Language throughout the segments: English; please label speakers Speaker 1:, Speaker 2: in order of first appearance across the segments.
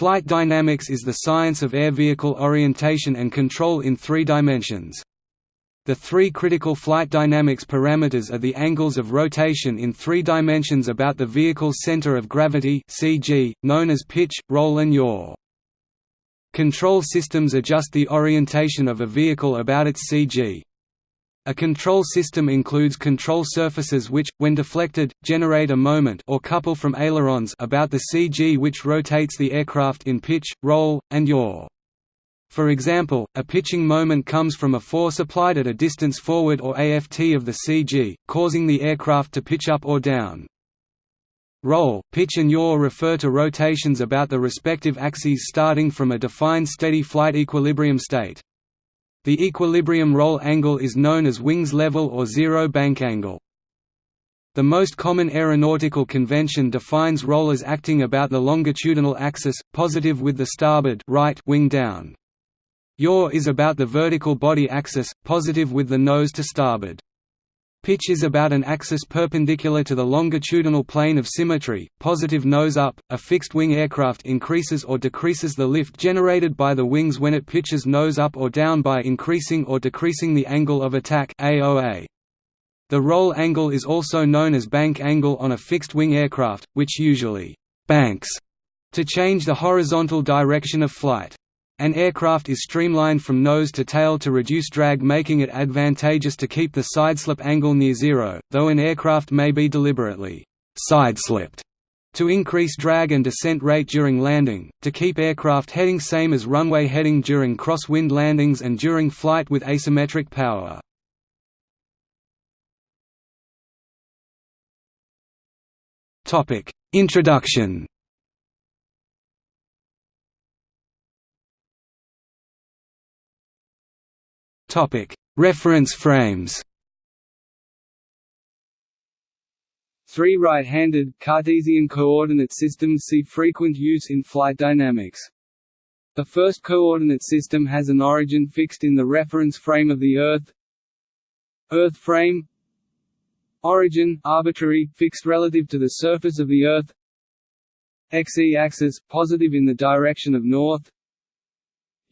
Speaker 1: Flight dynamics is the science of air vehicle orientation and control in three dimensions. The three critical flight dynamics parameters are the angles of rotation in three dimensions about the vehicle's center of gravity CG, known as pitch, roll and yaw. Control systems adjust the orientation of a vehicle about its CG. A control system includes control surfaces which, when deflected, generate a moment or couple from ailerons about the CG which rotates the aircraft in pitch, roll, and yaw. For example, a pitching moment comes from a force applied at a distance forward or aft of the CG, causing the aircraft to pitch up or down. Roll, pitch and yaw refer to rotations about the respective axes starting from a defined steady flight equilibrium state. The equilibrium roll angle is known as wings level or zero bank angle. The most common aeronautical convention defines roll as acting about the longitudinal axis, positive with the starboard right wing down. Yaw is about the vertical body axis, positive with the nose to starboard. Pitch is about an axis perpendicular to the longitudinal plane of symmetry, positive nose up. A fixed-wing aircraft increases or decreases the lift generated by the wings when it pitches nose up or down by increasing or decreasing the angle of attack AOA. The roll angle is also known as bank angle on a fixed-wing aircraft, which usually banks to change the horizontal direction of flight. An aircraft is streamlined from nose to tail to reduce drag making it advantageous to keep the sideslip angle near zero, though an aircraft may be deliberately sideslipped to increase drag and descent rate during landing, to keep aircraft heading same as runway heading during cross-wind landings and during flight with asymmetric power. Introduction Topic: Reference frames. Three right-handed Cartesian coordinate systems see frequent use in flight dynamics. The first coordinate system has an origin fixed in the reference frame of the Earth. Earth frame Origin arbitrary, fixed relative to the surface of the Earth. X-axis positive in the direction of north.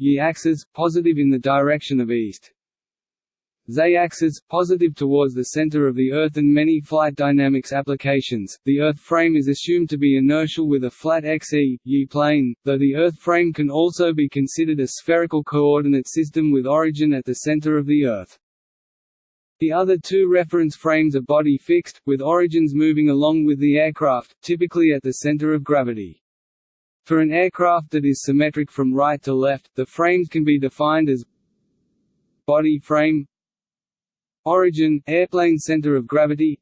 Speaker 1: Y-axis positive in the direction of east. Z-axis positive towards the center of the Earth and many flight dynamics applications. The Earth frame is assumed to be inertial with a flat XE, Y plane, though the Earth frame can also be considered a spherical coordinate system with origin at the center of the Earth. The other two reference frames are body fixed, with origins moving along with the aircraft, typically at the center of gravity. For an aircraft that is symmetric from right to left, the frames can be defined as body frame origin airplane center of gravity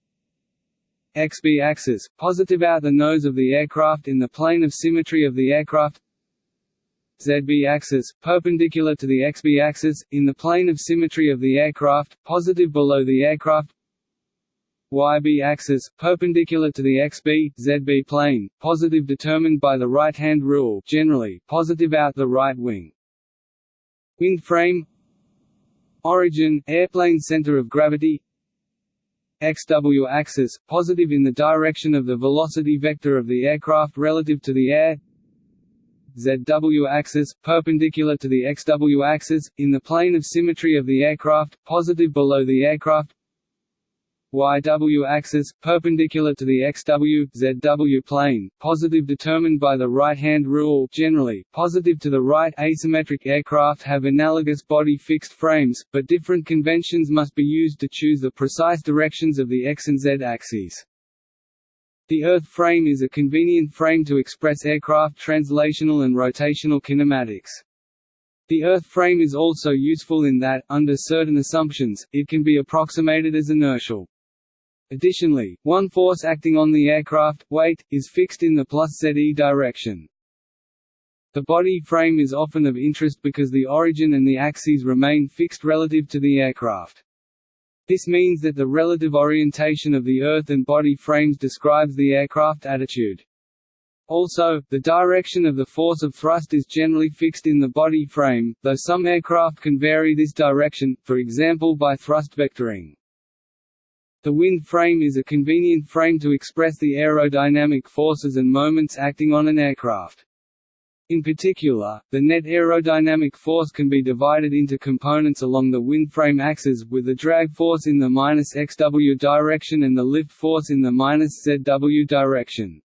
Speaker 1: XB axis positive out the nose of the aircraft in the plane of symmetry of the aircraft ZB axis perpendicular to the XB axis in the plane of symmetry of the aircraft positive below the aircraft YB axis, perpendicular to the XB, ZB plane, positive determined by the right-hand rule generally, positive out the right wing. Wind frame. Origin, airplane center of gravity. XW axis, positive in the direction of the velocity vector of the aircraft relative to the air. ZW axis, perpendicular to the XW axis, in the plane of symmetry of the aircraft, positive below the aircraft YW axis, perpendicular to the XW, ZW plane, positive determined by the right-hand rule generally, positive to the right asymmetric aircraft have analogous body fixed frames, but different conventions must be used to choose the precise directions of the X and Z axes. The Earth frame is a convenient frame to express aircraft translational and rotational kinematics. The Earth frame is also useful in that, under certain assumptions, it can be approximated as inertial. Additionally, one force acting on the aircraft, weight, is fixed in the plus ZE direction. The body frame is often of interest because the origin and the axes remain fixed relative to the aircraft. This means that the relative orientation of the Earth and body frames describes the aircraft attitude. Also, the direction of the force of thrust is generally fixed in the body frame, though some aircraft can vary this direction, for example by thrust vectoring. The wind frame is a convenient frame to express the aerodynamic forces and moments acting on an aircraft. In particular, the net aerodynamic force can be divided into components along the wind frame axis, with the drag force in the -xw direction and the lift force in the -zw direction.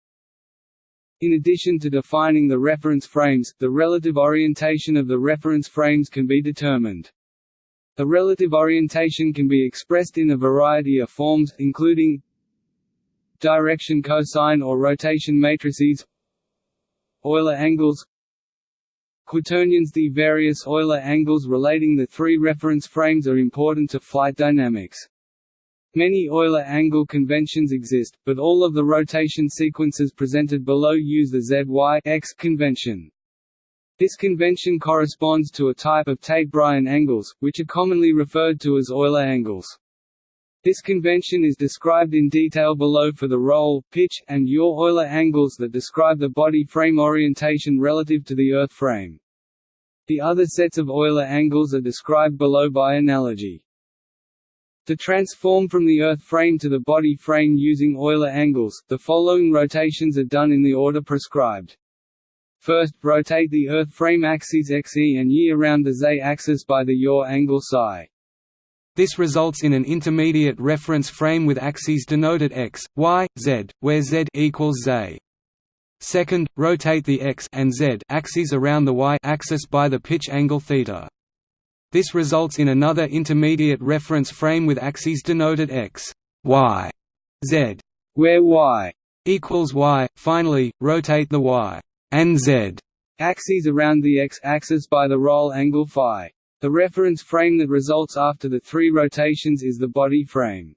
Speaker 1: In addition to defining the reference frames, the relative orientation of the reference frames can be determined. The relative orientation can be expressed in a variety of forms, including direction cosine or rotation matrices Euler angles Quaternions The various Euler angles relating the three reference frames are important to flight dynamics. Many Euler angle conventions exist, but all of the rotation sequences presented below use the ZY-X convention. This convention corresponds to a type of Tait-Bryan angles, which are commonly referred to as Euler angles. This convention is described in detail below for the roll, pitch, and yaw Euler angles that describe the body frame orientation relative to the Earth frame. The other sets of Euler angles are described below by analogy. To transform from the Earth frame to the body frame using Euler angles, the following rotations are done in the order prescribed. First, rotate the Earth frame axes xe and y around the z-axis by the yaw angle psi.
Speaker 2: This results in an intermediate reference frame with axes denoted x, y, z, where z equals z. Second, rotate the x and z axes around the y axis by the pitch angle theta. This results in another intermediate reference frame with axes denoted x, y, z,
Speaker 1: where y
Speaker 2: equals y. Finally, rotate the y and z
Speaker 1: axes around the x-axis by the roll angle phi. The reference frame that results after the three rotations is the body frame.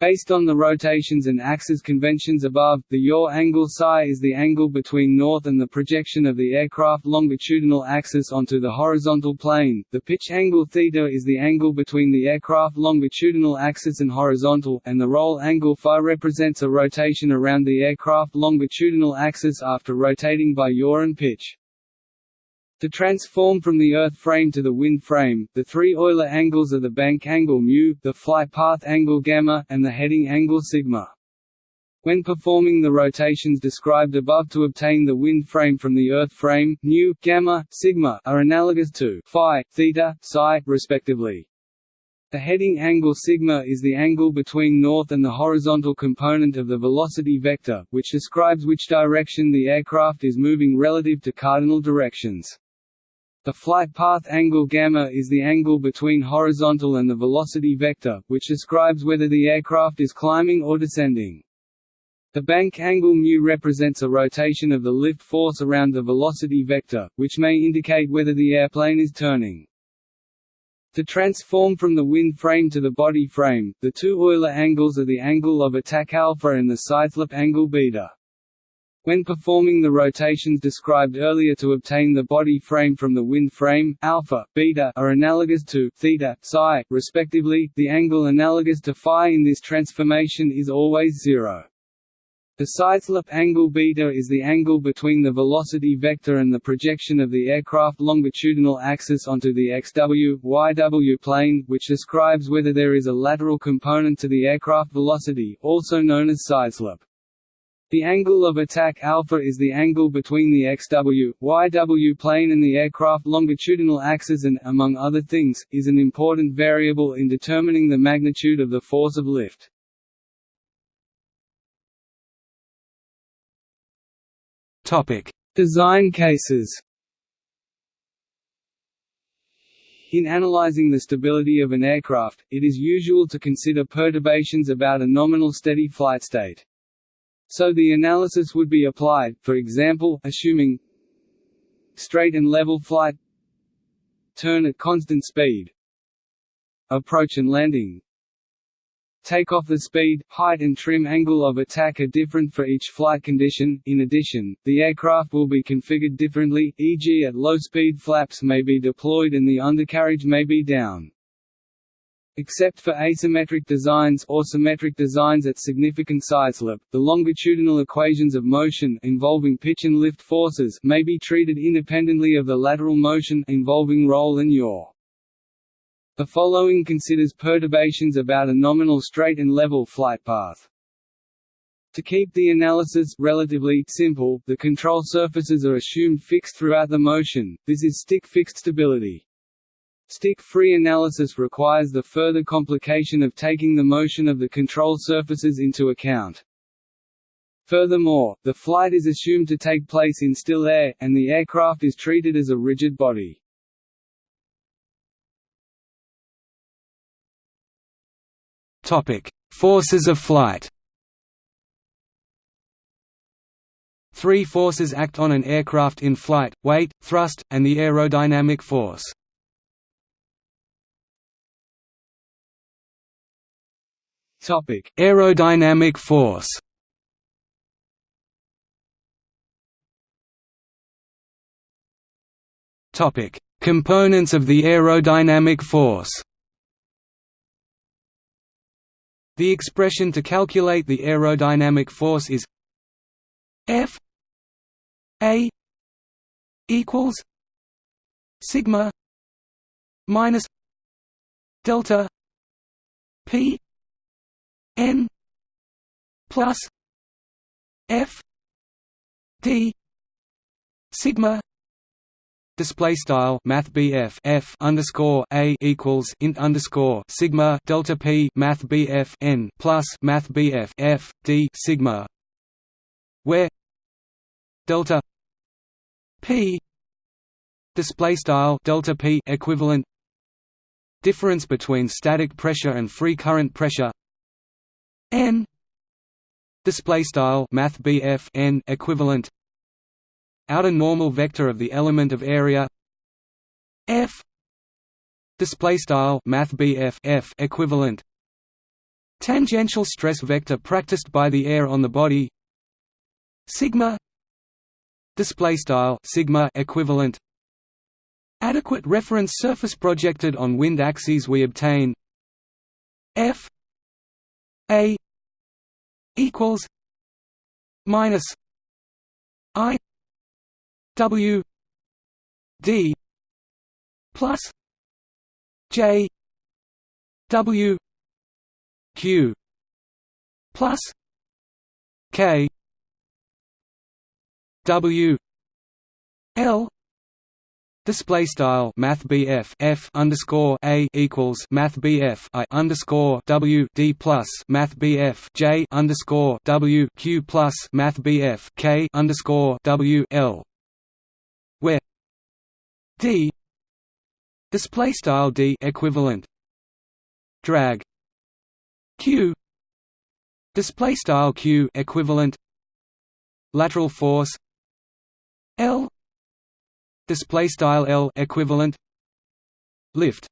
Speaker 1: Based on the rotations and axis conventions above, the yaw angle psi is the angle between north and the projection of the aircraft longitudinal axis onto the horizontal plane, the pitch angle theta is the angle between the aircraft longitudinal axis and horizontal, and the roll angle phi represents a rotation around the aircraft longitudinal axis after rotating by yaw and pitch. To transform from the Earth frame to the wind frame, the three Euler angles are the bank angle μ, the flight path angle gamma, and the heading angle sigma. When performing the rotations described above to obtain the wind frame from the Earth frame, nu, gamma, sigma are analogous to phi, theta, psi, respectively. The heading angle sigma is the angle between north and the horizontal component of the velocity vector, which describes which direction the aircraft is moving relative to cardinal directions. The flight path angle gamma is the angle between horizontal and the velocity vector, which describes whether the aircraft is climbing or descending. The bank angle mu represents a rotation of the lift force around the velocity vector, which may indicate whether the airplane is turning. To transform from the wind frame to the body frame, the two Euler angles are the angle of attack alpha and the sideslip angle beta. When performing the rotations described earlier to obtain the body frame from the wind frame, alpha, beta are analogous to theta, psi, respectively. The angle analogous to phi in this transformation is always zero. The sideslip angle beta is the angle between the velocity vector and the projection of the aircraft longitudinal axis onto the xw, yw plane, which describes whether there is a lateral component to the aircraft velocity, also known as sideslip. The angle of attack alpha is the angle between the xw, yw plane and the aircraft longitudinal axis and, among other things, is an important variable in determining the magnitude of the force of lift. Design cases In analyzing the stability of an aircraft, it is usual to consider perturbations about a nominal steady flight state. So the analysis would be applied, for example, assuming straight and level flight turn at constant speed approach and landing Takeoff the speed, height and trim angle of attack are different for each flight condition. In addition, the aircraft will be configured differently, e.g. at low speed flaps may be deployed and the undercarriage may be down. Except for asymmetric designs or symmetric designs at significant sideslip, the longitudinal equations of motion involving pitch and lift forces may be treated independently of the lateral motion involving roll and yaw. The following considers perturbations about a nominal straight and level flight path. To keep the analysis relatively simple, the control surfaces are assumed fixed throughout the motion, this is stick-fixed stability. Stick-free analysis requires the further complication of taking the motion of the control surfaces into account. Furthermore, the flight is assumed to take place in still air, and the aircraft is treated as a rigid body.
Speaker 2: Forces of flight Three forces act on an aircraft in flight, weight, thrust, and the aerodynamic force. Aerodynamic force. Topic: Components of the aerodynamic force. The expression to calculate the aerodynamic force is F a equals sigma minus delta P N plus F D sigma display style math BF F underscore a equals int underscore sigma delta P math BF N plus math BF F D sigma where delta p display style delta p equivalent difference between static pressure and free current pressure n. Display style math n equivalent. Outer normal vector of the element of area. F. Display style math f equivalent. Tangential stress vector practiced by the air on the body. Sigma. Display style sigma equivalent. Adequate reference surface projected on wind axes we obtain. F a equals minus i w d plus j w q plus k W L Display style Math F underscore A equals Math I underscore W D plus Math J underscore W Q plus Math K underscore W L where D display style D equivalent drag Q display style Q equivalent lateral force L display style L equivalent lift.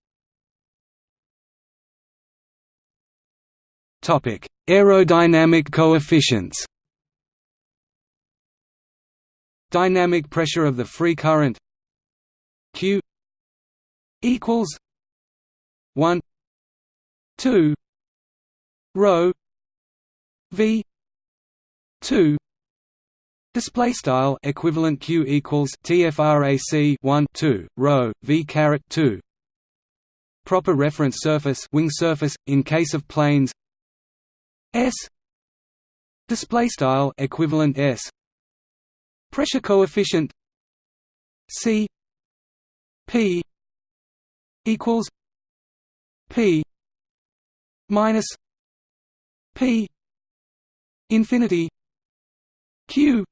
Speaker 2: Topic aerodynamic coefficients. Dynamic pressure of the free current q equals 1 2 rho v 2 Display style equivalent Q equals TFRAC 1 2 rho V caret 2 Proper reference surface wing surface in case of planes. S. Display style equivalent S. Pressure coefficient. C. P. Equals P. Minus P. Infinity Q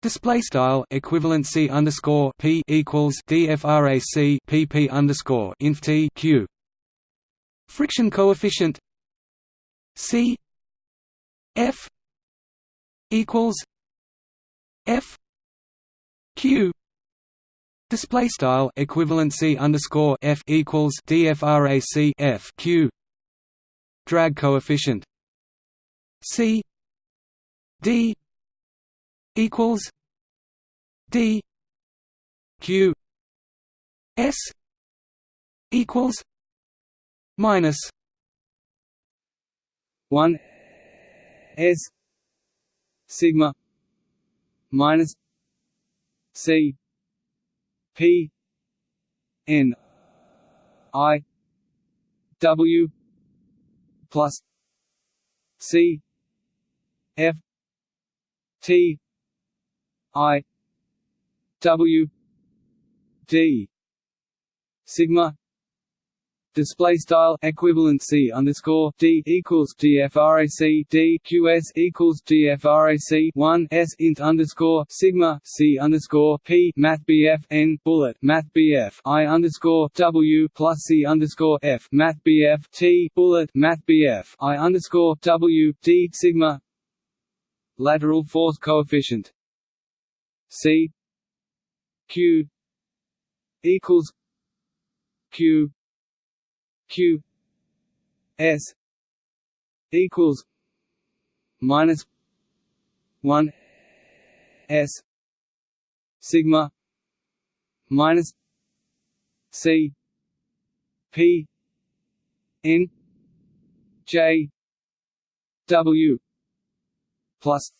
Speaker 2: Display style equivalency underscore p equals dfrac pp underscore inf t q. Friction coefficient c f equals f q. Display style equivalency underscore f equals dfrac f q. Drag coefficient c d equals D Q S equals minus
Speaker 1: one S sigma minus C P N I W plus C F T I W D sigma display style equivalency underscore d equals dfrac d qs equals dfrac 1 s int underscore sigma c underscore p math bf n bullet math bf i underscore w plus c underscore f math bf t bullet math bf i underscore w d sigma lateral force coefficient c. Q. equals q. Q. S. equals minus 1 s. Sigma minus c. P. N. J. W. Plus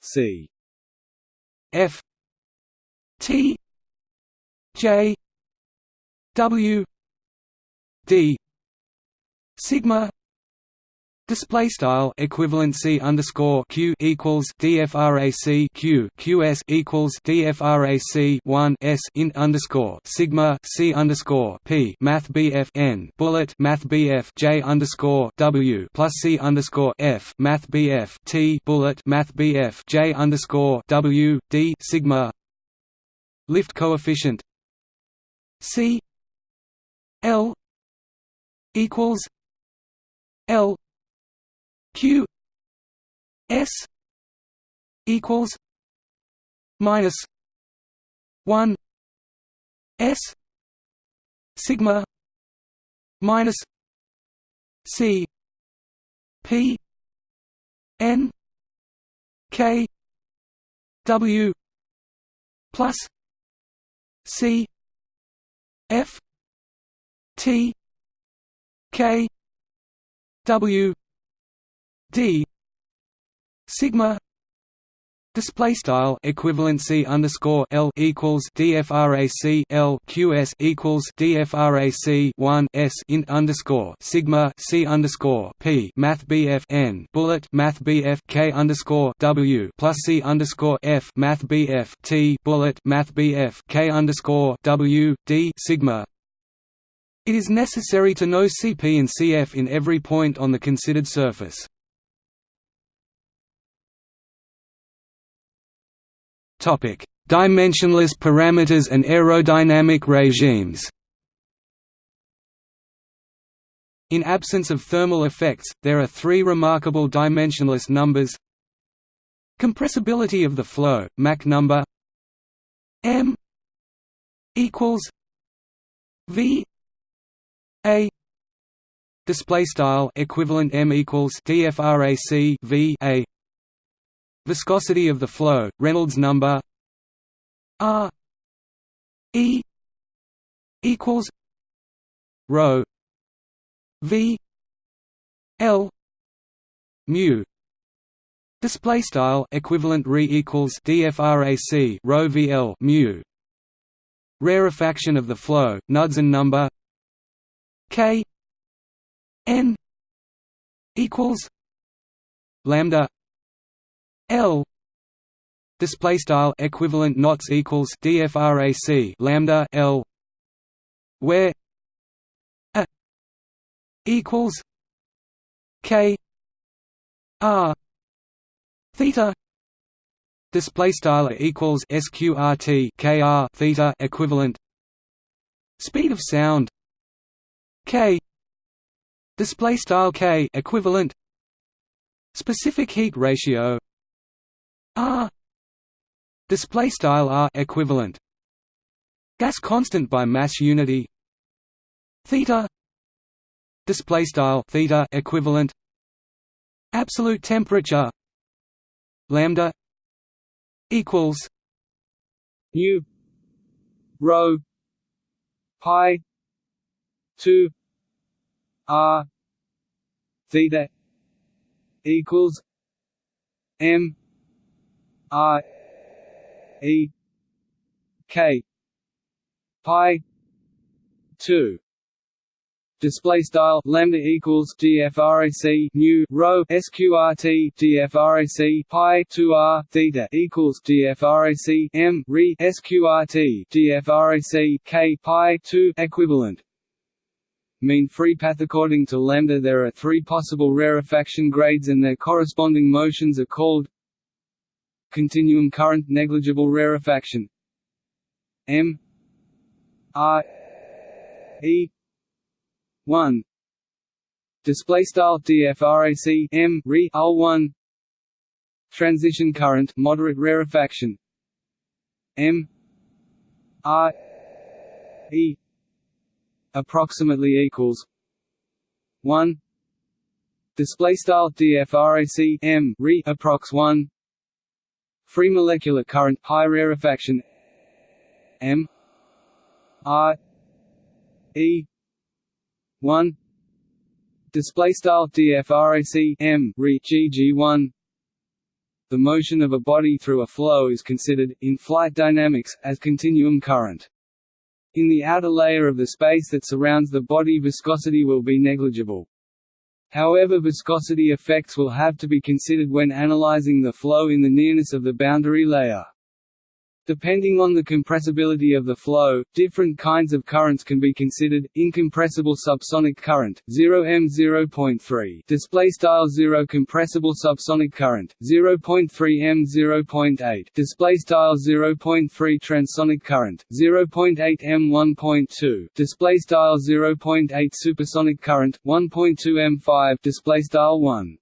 Speaker 1: c
Speaker 2: f t j w d sigma Display style equivalency underscore q equals dfrac q qs equals dfrac one s int underscore sigma c underscore p math bf n bullet math bf j underscore w plus c underscore f math bf t bullet math bf j underscore w d sigma. Lift coefficient c l equals L Q S equals minus one S sigma minus C P N K W plus C F T K W D sigma Display style equivalency underscore L equals DFRAC L QS equals DFRAC one S int underscore Sigma C underscore P Math BF N bullet Math BF K underscore W plus C underscore F Math BF T bullet Math BF K underscore W D Sigma it is necessary to know Cp and Cf in every point on the considered surface. Topic: Dimensionless parameters and aerodynamic regimes. In absence of thermal effects, there are three remarkable dimensionless numbers. Compressibility of the flow, Mach number. M equals v a. Display style equivalent m equals dfrac v a viscosity of the flow reynolds number r e equals rho v l mu. Display style equivalent re equals dfrac rho vl mu. Rarefaction of the flow knudsen number K N equals lambda L. Display style equivalent knots equals dfrac lambda L where a equals K R theta. Display style equals sqrt kr theta equivalent. Speed of sound K. Display style K equivalent. Specific heat ratio R. Display style R equivalent. Gas constant by mass unity. Theta. Display style theta equivalent. Absolute temperature. Lambda. Equals.
Speaker 1: U rho. Pi. 2 R. Theta. Equals. M R E K pi two. Display style lambda equals dfrac new rho sqrt dfrac pi 2r theta equals dfrac m re sqrt dfrac k pi 2 equivalent. Mean free path according to lambda there are three possible rarefaction grades and their corresponding motions are called continuum current negligible rarefaction m. R e. 1 display style dfrac m re al 1 transition current moderate rarefaction m. R e. approximately equals 1 display style dfrac m re approx 1 free molecular current high rarefaction m r e 1 display style dfrac m re gg1 the motion of a body through a flow is considered in flight dynamics as continuum current in the outer layer of the space that surrounds the body viscosity will be negligible. However viscosity effects will have to be considered when analyzing the flow in the nearness of the boundary layer. Depending on the compressibility of the flow, different kinds of currents can be considered. Incompressible subsonic current 0 m 0.3 display style 0 compressible subsonic current 0.3 m 0.8 display style 0.3 transonic current 0.8 m 1.2 display style 0.8 supersonic current 1.2 m 5 display style 1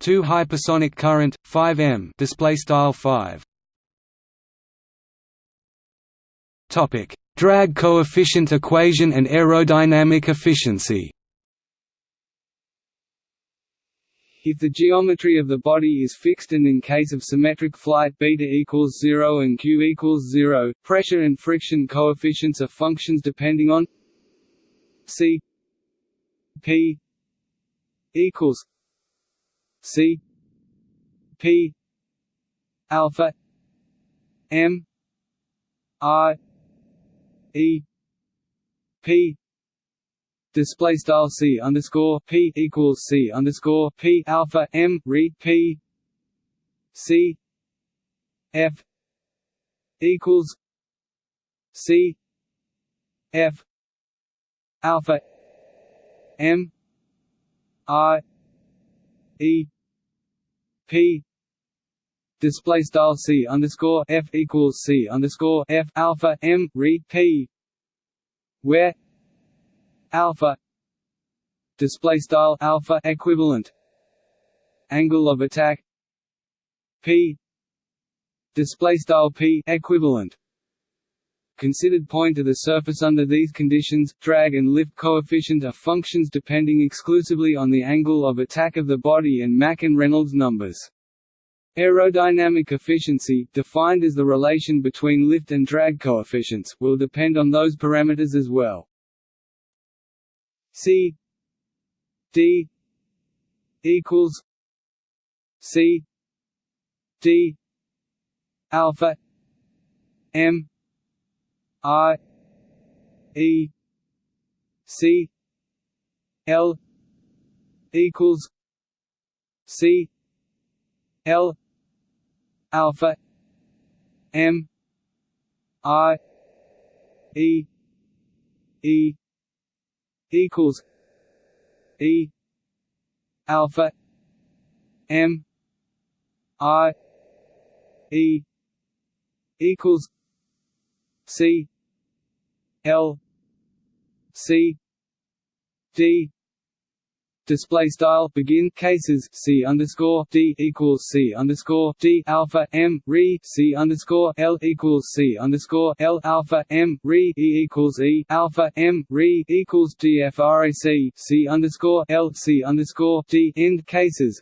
Speaker 2: 2 hypersonic current 5 m. Display style 5 Topic: Drag coefficient equation and aerodynamic efficiency.
Speaker 1: If the geometry of the body is fixed and in case of symmetric flight beta equals 0 and q equals 0, pressure and friction coefficients are functions depending on c p equals c p alpha m i E P display style C underscore P equals C underscore P alpha M read P C F equals C F alpha M I E P display style c underscore f equals c underscore f alpha m read p where alpha display style alpha equivalent angle of attack p display style p equivalent considered point to the surface under these conditions, drag and lift coefficient are functions depending exclusively on the angle of attack of the body and Mach and Reynolds numbers. Aerodynamic efficiency, defined as the relation between lift and drag coefficients, will depend on those parameters as well. C D equals C D alpha M I E C L equals C L alpha M I E E equals E alpha M I E equals C L C D display style begin cases c underscore d equals c underscore d alpha m re c underscore l equals c underscore l alpha m re e equals e alpha m re equals dfrac c underscore l c underscore d end cases.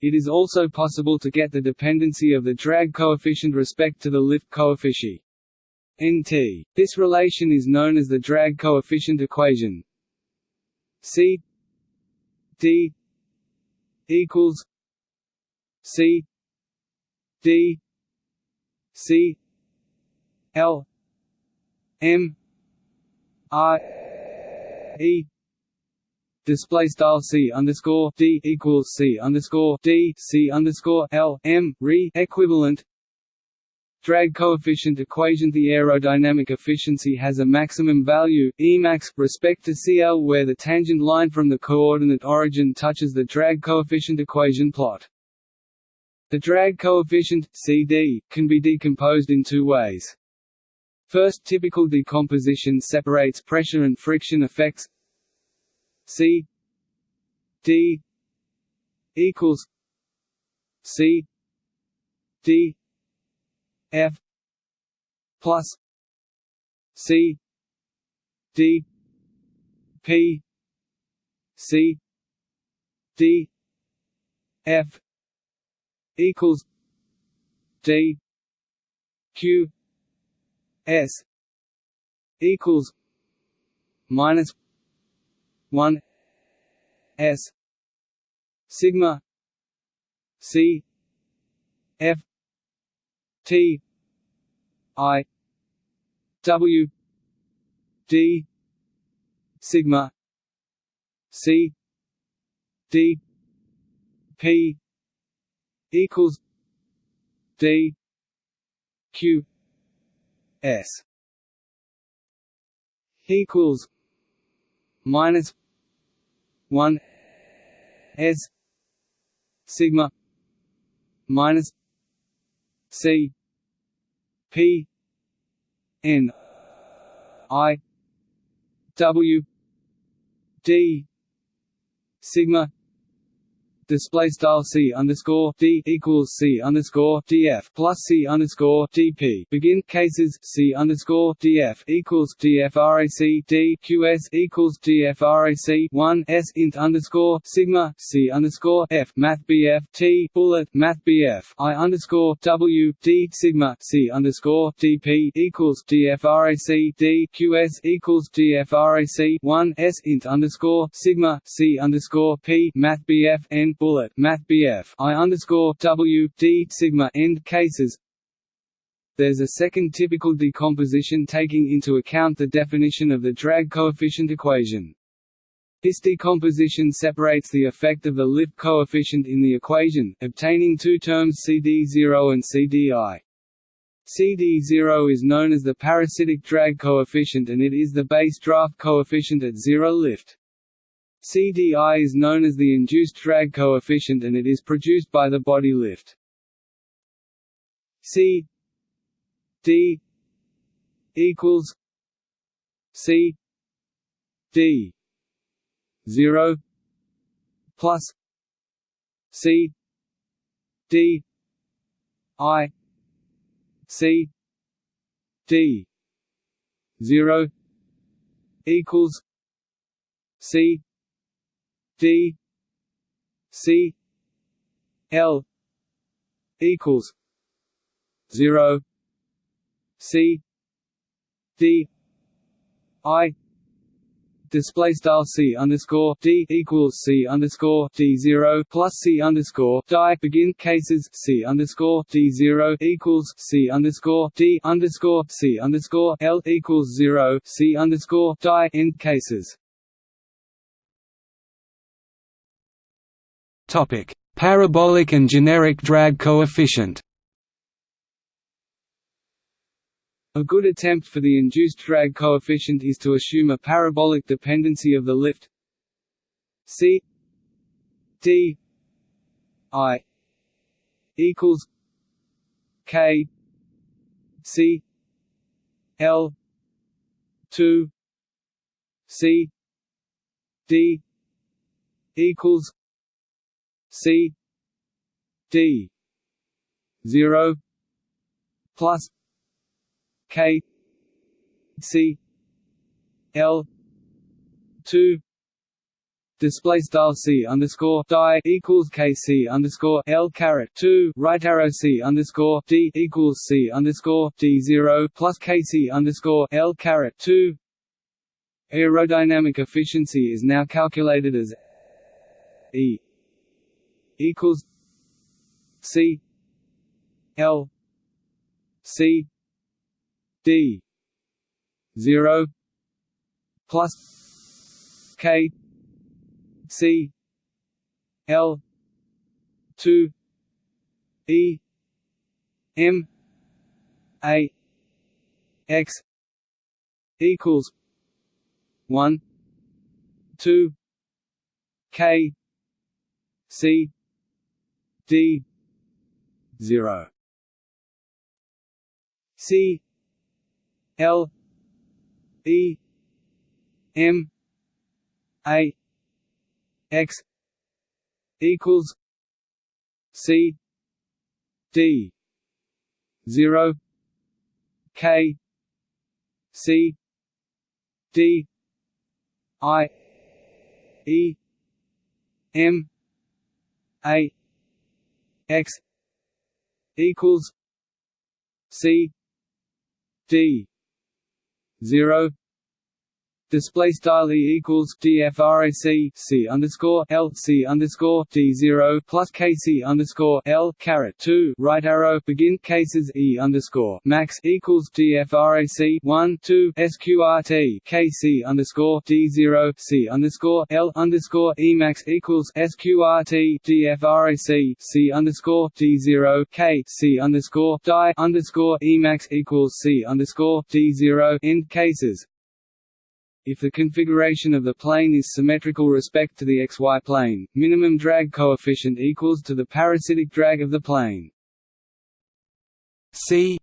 Speaker 1: It is also possible to get the dependency of the drag coefficient respect to the lift coefficient. Nt. This relation is known as the drag coefficient equation. C D equals C D C L M I e. Display style c underscore d equals c underscore d c underscore l m re equivalent drag coefficient equation The aerodynamic efficiency has a maximum value, Emax, respect to Cl where the tangent line from the coordinate origin touches the drag coefficient equation plot. The drag coefficient, Cd, can be decomposed in two ways. First typical decomposition separates pressure and friction effects C D equals C D F plus C D P C D F equals D Q S equals minus one S sigma C F T I W D sigma C D P equals D Q S equals minus one S sigma minus C P N I W D sigma display style c underscore d equals c underscore df plus c underscore dp. Begin cases c underscore df equals dfrac d qs equals dfrac one s int underscore sigma c underscore f math bf t bullet math bf i underscore w d sigma c underscore dp equals dfrac d qs equals dfrac one s int underscore sigma c underscore p math bf n bullet math BF I underscore W D sigma end cases. There's a second typical decomposition taking into account the definition of the drag coefficient equation. This decomposition separates the effect of the lift coefficient in the equation, obtaining two terms CD0 and CDI. CD0 is known as the parasitic drag coefficient and it is the base draft coefficient at zero lift. CDI is known as the induced drag coefficient and it is produced by the body lift. C D equals C D zero plus C D I C D zero equals C D C L equals zero C D I display style c underscore d equals c underscore d zero plus c underscore die begin cases c underscore d zero equals c underscore d underscore c underscore l equals zero c underscore die end cases.
Speaker 2: Topic: Parabolic and generic drag coefficient.
Speaker 1: A good attempt for the induced drag coefficient is to assume a parabolic dependency of the lift c d i equals k c l 2 c d equals C D zero plus K C L two display style c underscore die equals k c underscore l caret two right arrow c underscore d equals c underscore d zero plus k c underscore l caret two. Aerodynamic efficiency is now calculated as e equals C L C D zero plus K C L two E M A X equals one two K C D zero. C L E M A X equals C D zero K C D I E M A X equals C D zero display style equals dfrac c underscore l c underscore d zero plus kc underscore l caret two. Right arrow begin cases e underscore max equals dfrac one two sqrt kc underscore d zero c underscore l underscore e max equals sqrt dfrac c underscore d zero k c underscore die underscore e max equals c underscore d zero end cases if the configuration of the plane is symmetrical respect to the xy plane, minimum drag coefficient equals to the parasitic drag of the plane.
Speaker 2: C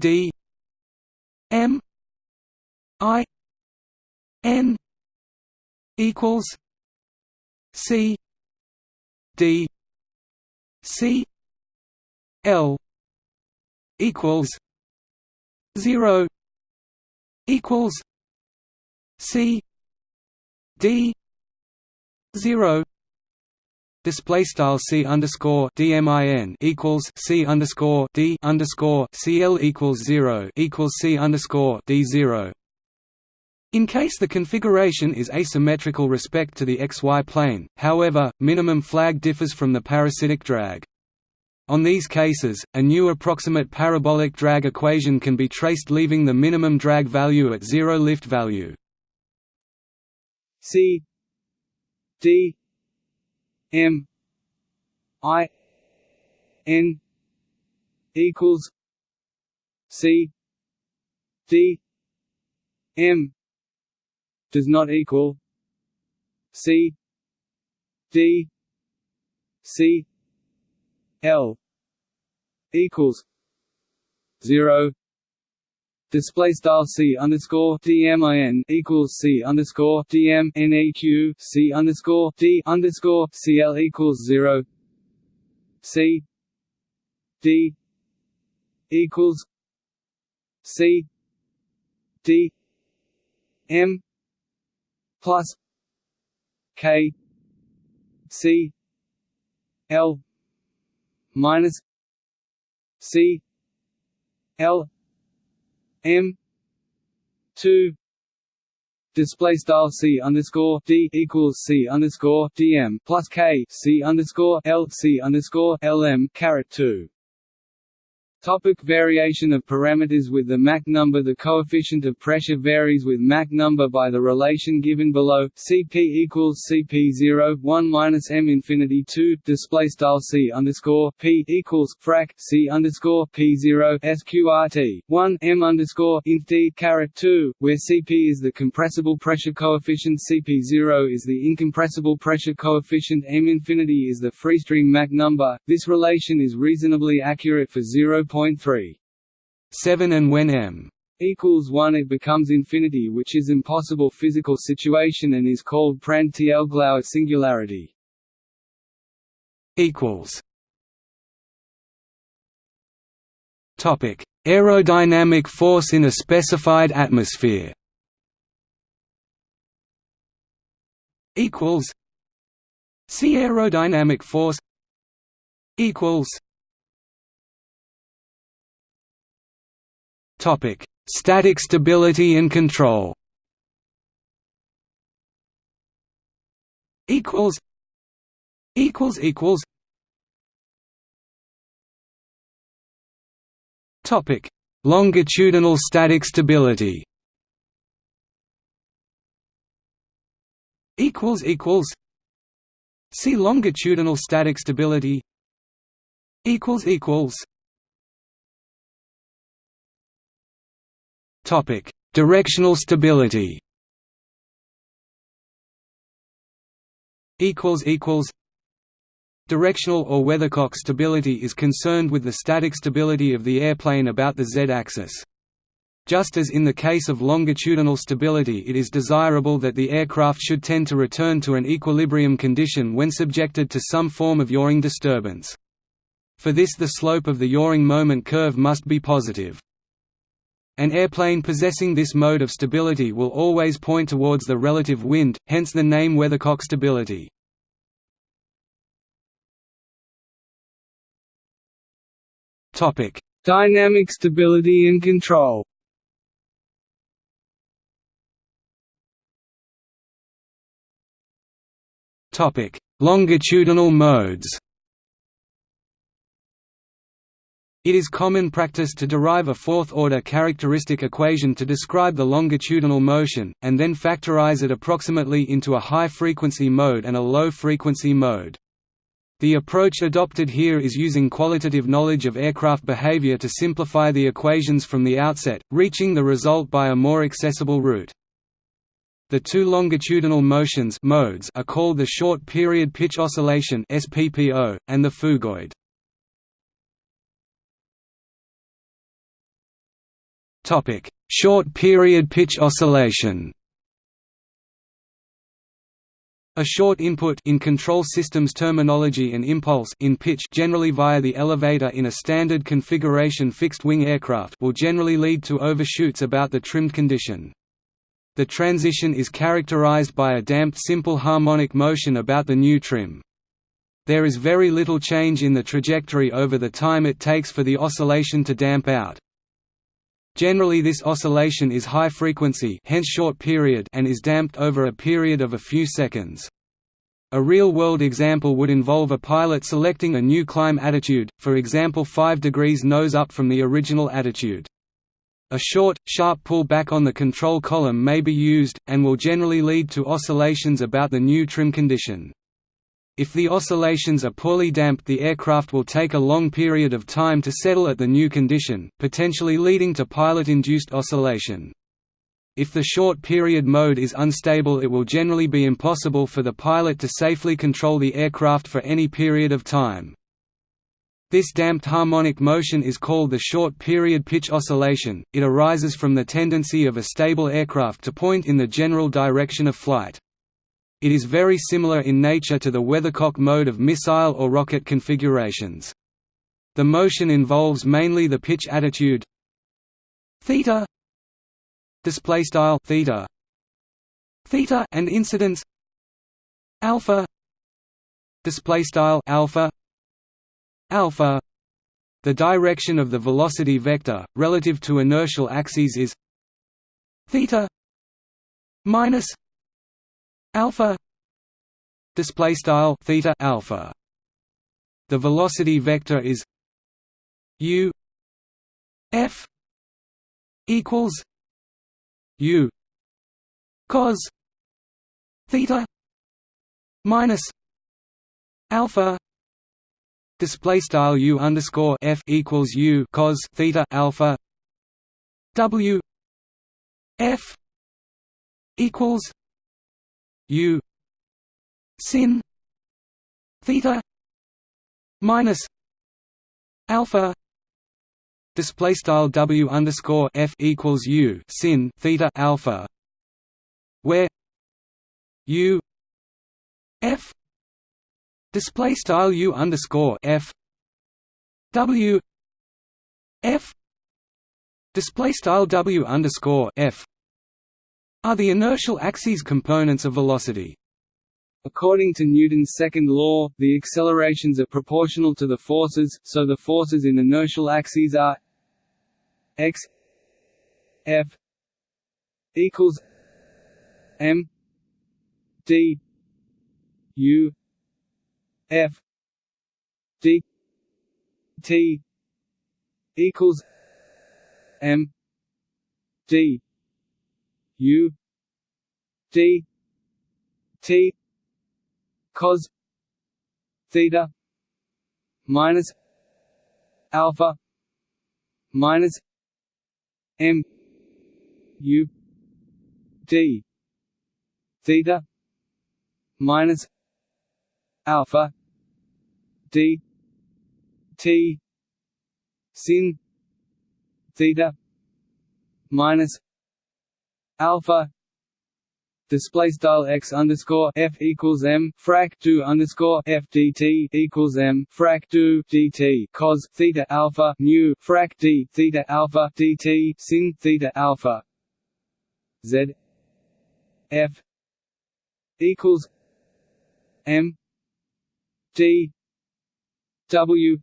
Speaker 2: D M I N equals C D C L equals zero equals C D zero display style c underscore dmin equals c underscore d underscore cl equals zero equals c underscore d zero. In case the configuration is asymmetrical respect to the xy plane, however, minimum drag differs from the parasitic drag. On these cases, a new approximate parabolic drag equation can be traced leaving the minimum drag value at zero lift value.
Speaker 1: C D M I N equals C D M does not equal C D C L equals zero display style c underscore dmin equals c underscore dm neq c underscore d underscore cl equals zero. C d equals c d m plus k c l minus c l M two display style c underscore d equals c underscore dm plus k c underscore l c underscore lm caret two Topic variation of parameters With the Mach number. The coefficient of pressure varies with Mach number by the relation given below. Cp equals Cp0 1 minus m infinity 2 display style C underscore P equals frac C underscore P0 sqrt 1 m underscore inf d caret 2 where Cp is the compressible pressure coefficient. Cp0 is the incompressible pressure coefficient. M infinity is the freestream Mach number. This relation is reasonably accurate for 0. 0.3
Speaker 2: 7 and when m
Speaker 1: equals 1 it becomes infinity which is impossible physical situation and is called Prandtl-Glauert singularity.
Speaker 2: Topic: Aerodynamic force in a specified atmosphere. Equals. See aerodynamic force. Equals. Topic: Static stability and control. Equals. Equals equals. Topic: Longitudinal static stability. equals equals See longitudinal static stability equals equals Topic Directional stability equals equals Directional or weathercock stability is concerned with the static stability of the airplane about the z-axis. Just as in the case of longitudinal stability it is desirable that the aircraft should tend to return to an equilibrium condition when subjected to some form of yawing disturbance. For this the slope of the yawing moment curve must be positive. An airplane possessing this mode of stability will always point towards the relative wind, hence the name weathercock stability.
Speaker 1: Dynamic stability and control.
Speaker 2: Longitudinal modes. It is common practice to derive a fourth-order characteristic equation to describe the longitudinal motion, and then factorize it approximately into a high-frequency mode and a low-frequency mode. The approach adopted here is using qualitative knowledge of aircraft behavior to simplify the equations from the outset, reaching the result by a more accessible route. The two longitudinal motions modes are called the short period pitch oscillation and the phugoid. Short period pitch oscillation a short input in control systems terminology and impulse in pitch generally via the elevator in a standard configuration fixed-wing aircraft will generally lead to overshoots about the trimmed condition. The transition is characterized by a damped simple harmonic motion about the new trim. There is very little change in the trajectory over the time it takes for the oscillation to damp out. Generally this oscillation is high frequency hence short period and is damped over a period of a few seconds. A real-world example would involve a pilot selecting a new climb attitude, for example 5 degrees nose up from the original attitude. A short, sharp pull back on the control column may be used, and will generally lead to oscillations about the new trim condition. If the oscillations are poorly damped the aircraft will take a long period of time to settle at the new condition, potentially leading to pilot-induced oscillation. If the short period mode is unstable it will generally be impossible for the pilot to safely control the aircraft for any period of time. This damped harmonic motion is called the short period pitch oscillation, it arises from the tendency of a stable aircraft to point in the general direction of flight. It is very similar in nature to the weathercock mode of missile or rocket configurations. The motion involves mainly the pitch attitude theta display style theta theta and incidence alpha display style alpha alpha the direction of the velocity vector relative to inertial axes is theta minus alpha display style theta alpha. The velocity vector is u f equals u cos theta minus alpha. Display style u underscore f equals u cos theta alpha. W f equals u sin theta minus alpha display style w underscore f equals u sin theta alpha where u f display style u underscore f w f display style w underscore f are the inertial axes components of velocity.
Speaker 1: According to Newton's second law, the accelerations are proportional to the forces, so the forces in inertial axes are x f equals m d u f d t equals m d U D T cos theta minus alpha minus M U D theta minus alpha D T sin theta minus alpha display style x underscore f equals m frac 2 underscore f dt equals m frac 2 dt cos theta alpha mu frac d theta alpha dt sin theta alpha. Z f equals m d w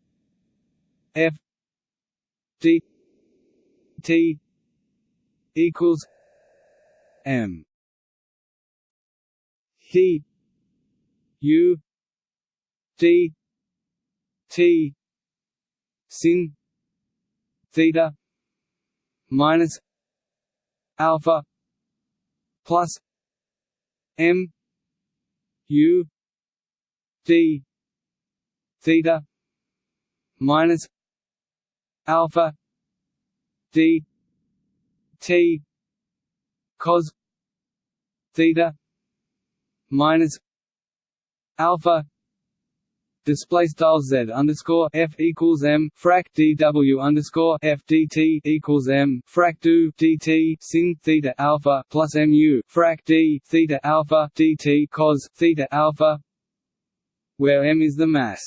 Speaker 1: f d t equals m. D u. D t. Sin. Theta. Minus alpha plus m. U. D theta. Minus alpha d. T cos theta minus alpha display style z underscore f equals m frac dw underscore f dt equals m frac do dt sin theta alpha plus mu frac d theta alpha dt cos theta alpha, where m is the mass.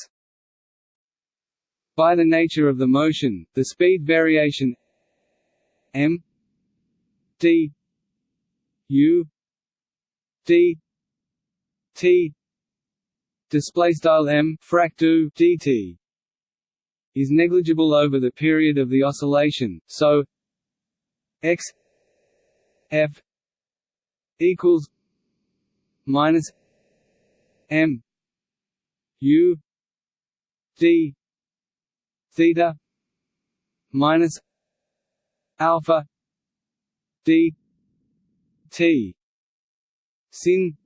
Speaker 1: By the nature of the motion, the speed variation m d u d t display style m frac dt is negligible over the period of the oscillation. So x f equals minus m u d theta minus alpha d t. Sin.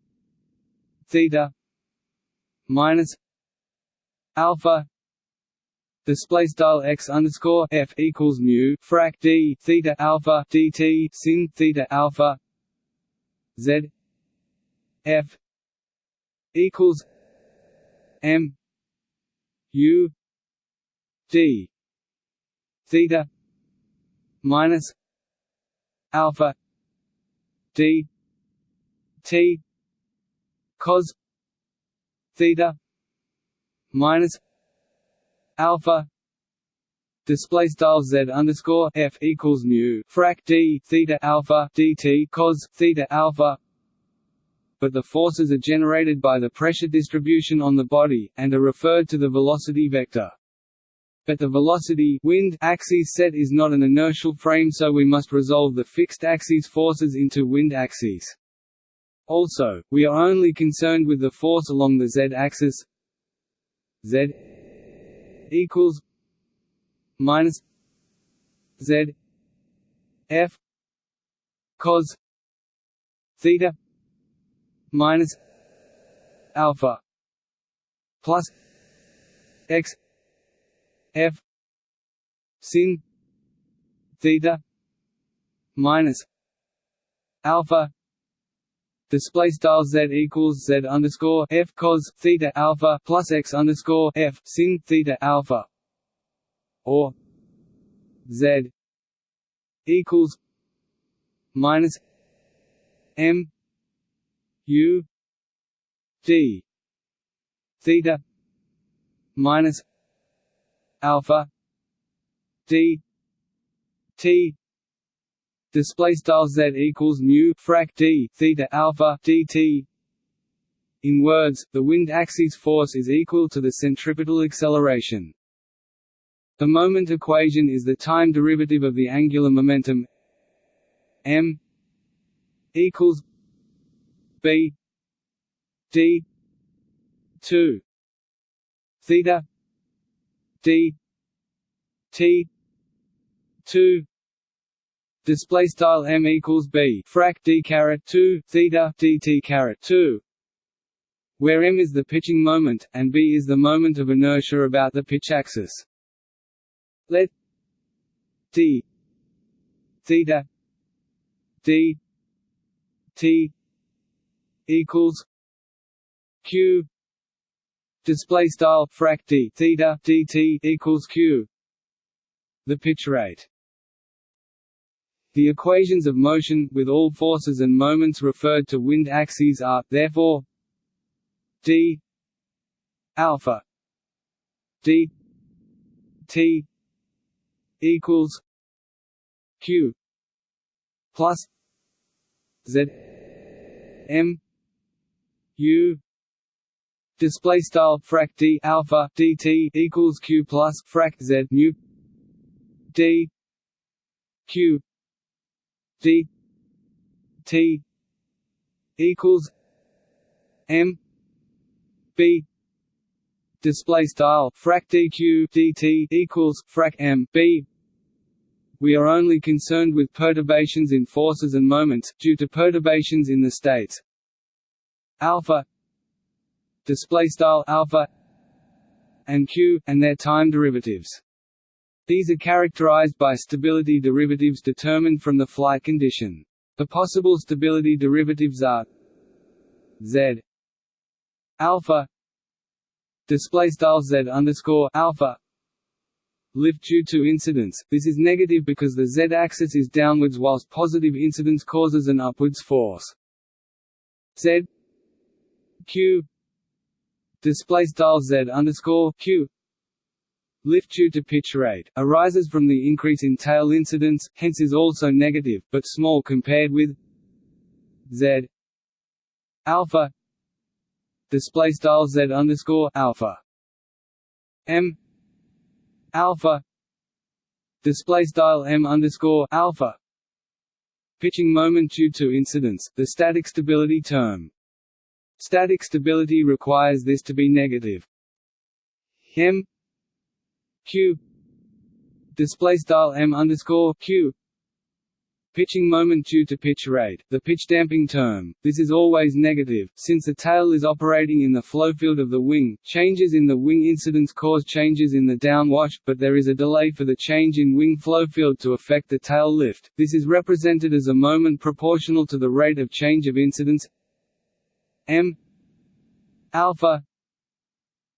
Speaker 1: Theta. Minus. Alpha. Display style x underscore f equals mu frac d theta alpha dt sin theta alpha z f equals m u d theta minus alpha d t cos theta minus alpha display style z underscore f equals mu frac d theta alpha dt cos theta alpha but the forces are generated by the pressure distribution on the body, and are referred to the velocity vector. But the velocity wind axis set is not an inertial frame so we must resolve the fixed axis forces into wind axes. Also, we are only concerned with the force along the z-axis z equals minus z f cos theta minus alpha plus x f sin theta minus alpha display style z equals z underscore f cos theta alpha plus x underscore f sin theta alpha or z equals minus m u d theta minus alpha. D. T. Display style z equals mu frac d theta alpha dt. In words the wind axis force is equal to the centripetal acceleration. The moment equation is the time derivative of the angular momentum. M. equals b. D. 2 theta d t 2 display style m equals b. Frac d caret 2 theta dt caret 2 where m is the pitching moment, and b is the moment of inertia about the pitch axis. Let d theta d t equals q display style frac d theta dt equals q. The pitch rate the equations of motion, with all forces and moments referred to wind axes are, therefore d alpha d t equals q plus z m u display style frac d alpha dt equals q plus frac z mu d q d t equals m b. Display style frac dq dt equals frac m b. We are only concerned with perturbations in forces and moments due to perturbations in the states. Alpha display style alpha and q and their time derivatives these are characterized by stability derivatives determined from the flight condition. The possible stability derivatives are z alpha display style z underscore alpha lift due to incidence. This is negative because the z-axis is downwards, whilst positive incidence causes an upwards force. z q display style z underscore q. Lift due to pitch rate, arises from the increase in tail incidence, hence is also negative, but small compared with z. Alpha. Display style z underscore alpha. M. Alpha. Display style m underscore alpha. Pitching moment due to incidence, the static stability term. Static stability requires this to be negative. m q display style m underscore q pitching moment due to pitch rate, the pitch damping term. This is always negative, since the tail is operating in the flow field of the wing. Changes in the wing incidence cause changes in the downwash, but there is a delay for the change in wing flow field to affect the tail lift. This is represented as a moment proportional to the rate of change of incidence m alpha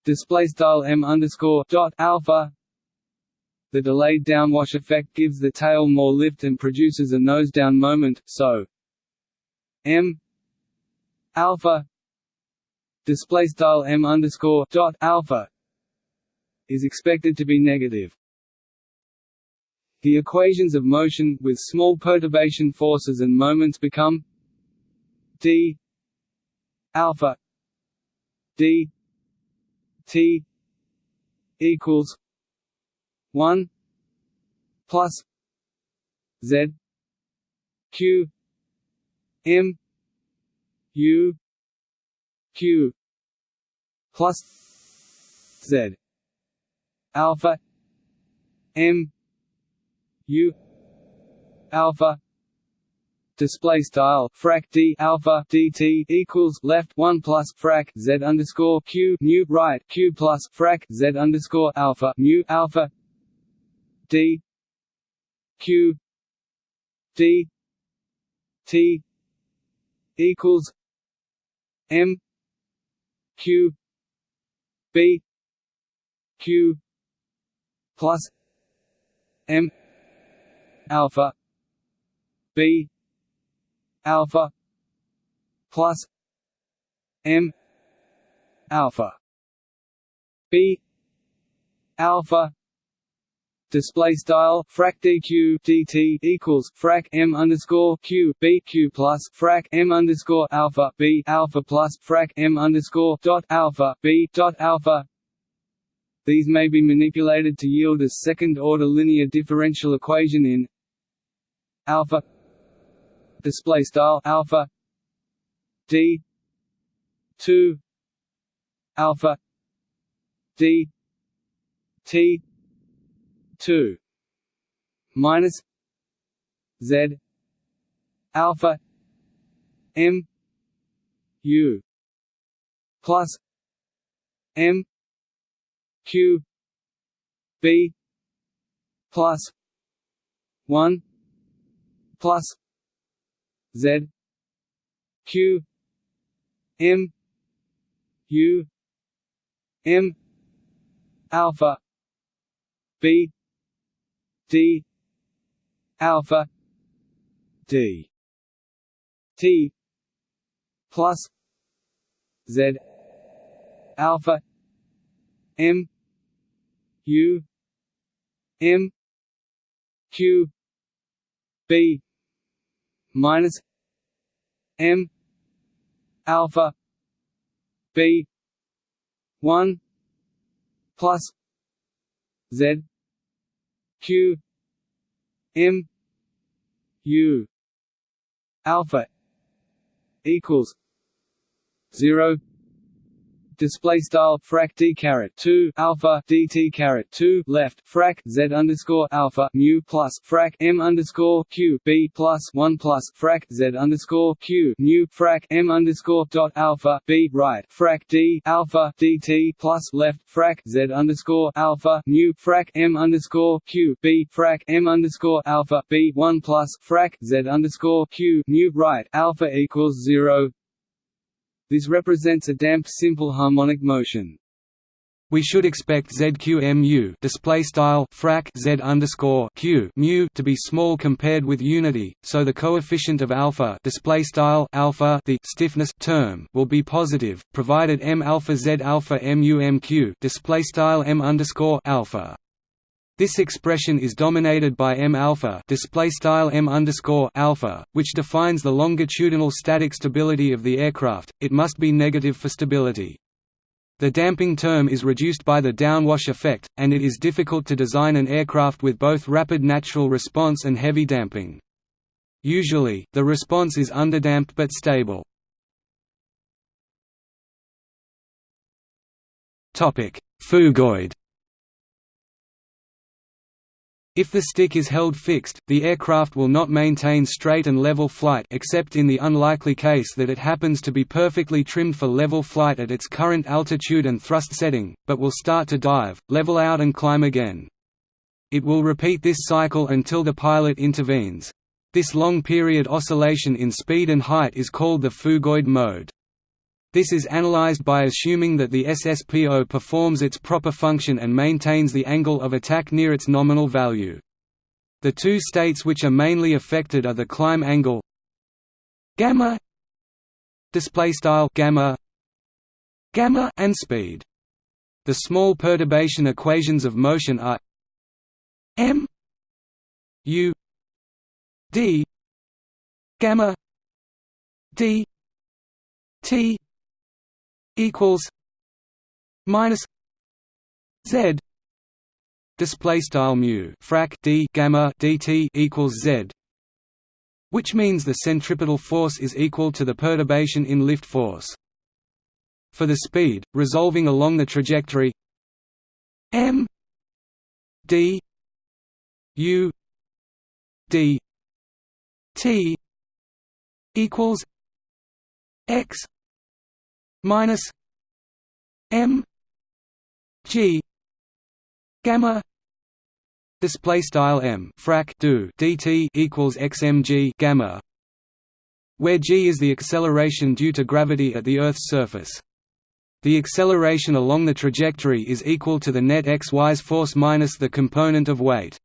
Speaker 1: display style m underscore dot alpha the delayed downwash effect gives the tail more lift and produces a nose-down moment, so m alpha display style m underscore dot alpha is expected to be negative. The equations of motion with small perturbation forces and moments become d alpha d t equals 1 plus z q m u q plus z alpha m u alpha display style frac d alpha dt equals left one plus frac z underscore q mu right q plus frac z underscore alpha mu alpha d q d t equals m q b q plus m alpha b alpha plus m alpha b alpha display style frac dq dt equals frac m underscore q b q plus frac m underscore alpha b alpha plus frac m underscore dot alpha b dot alpha. These may be manipulated to yield a second-order linear differential equation in alpha display style alpha d 2 alpha d t 2 minus z alpha m u plus m q b plus 1 plus z q m u m alpha b d alpha d. T plus z alpha m u m q b minus m alpha b 1 plus z q m u alpha equals 0 display style frac d caret 2 alpha dt caret 2 left frac z underscore alpha mu plus frac m underscore q b plus 1 plus frac z underscore q mu frac m underscore dot alpha b right frac d alpha dt plus left frac z underscore alpha mu frac m underscore q b frac m underscore alpha b 1 plus frac z underscore q mu right alpha equals 0 this represents a damped simple harmonic motion.
Speaker 2: We should expect ZQMU display style frac Z underscore Q mu to be small compared with unity, so the coefficient of alpha display style alpha the stiffness term will be positive, provided M alpha Z alpha mu MQ display style M underscore alpha. This expression is dominated by m alpha display style m underscore alpha, which defines the longitudinal static stability of the aircraft. It must be negative for stability. The damping term is reduced by the downwash effect, and it is difficult to design an aircraft with both rapid natural response and heavy damping. Usually, the response is underdamped but stable. Phugoid if the stick is held fixed, the aircraft will not maintain straight and level flight except in the unlikely case that it happens to be perfectly trimmed for level flight at its current altitude and thrust setting, but will start to dive, level out and climb again. It will repeat this cycle until the pilot intervenes. This long period oscillation in speed and height is called the phugoid mode. This is analyzed by assuming that the SSPO performs its proper function and maintains the angle of attack near its nominal value. The two states which are mainly affected are the climb angle gamma display style gamma gamma and speed. The small perturbation equations of motion are m u d gamma d t equals minus z display style mu frac d gamma dt equals z which means the centripetal force is equal to the perturbation in lift force for the speed resolving along the trajectory m d u d t equals x minus m g gamma display style m frac do dt equals xmg gamma where g is the acceleration due to gravity at the earth's surface. The acceleration along the trajectory is equal to the net x-wise force minus the component of weight.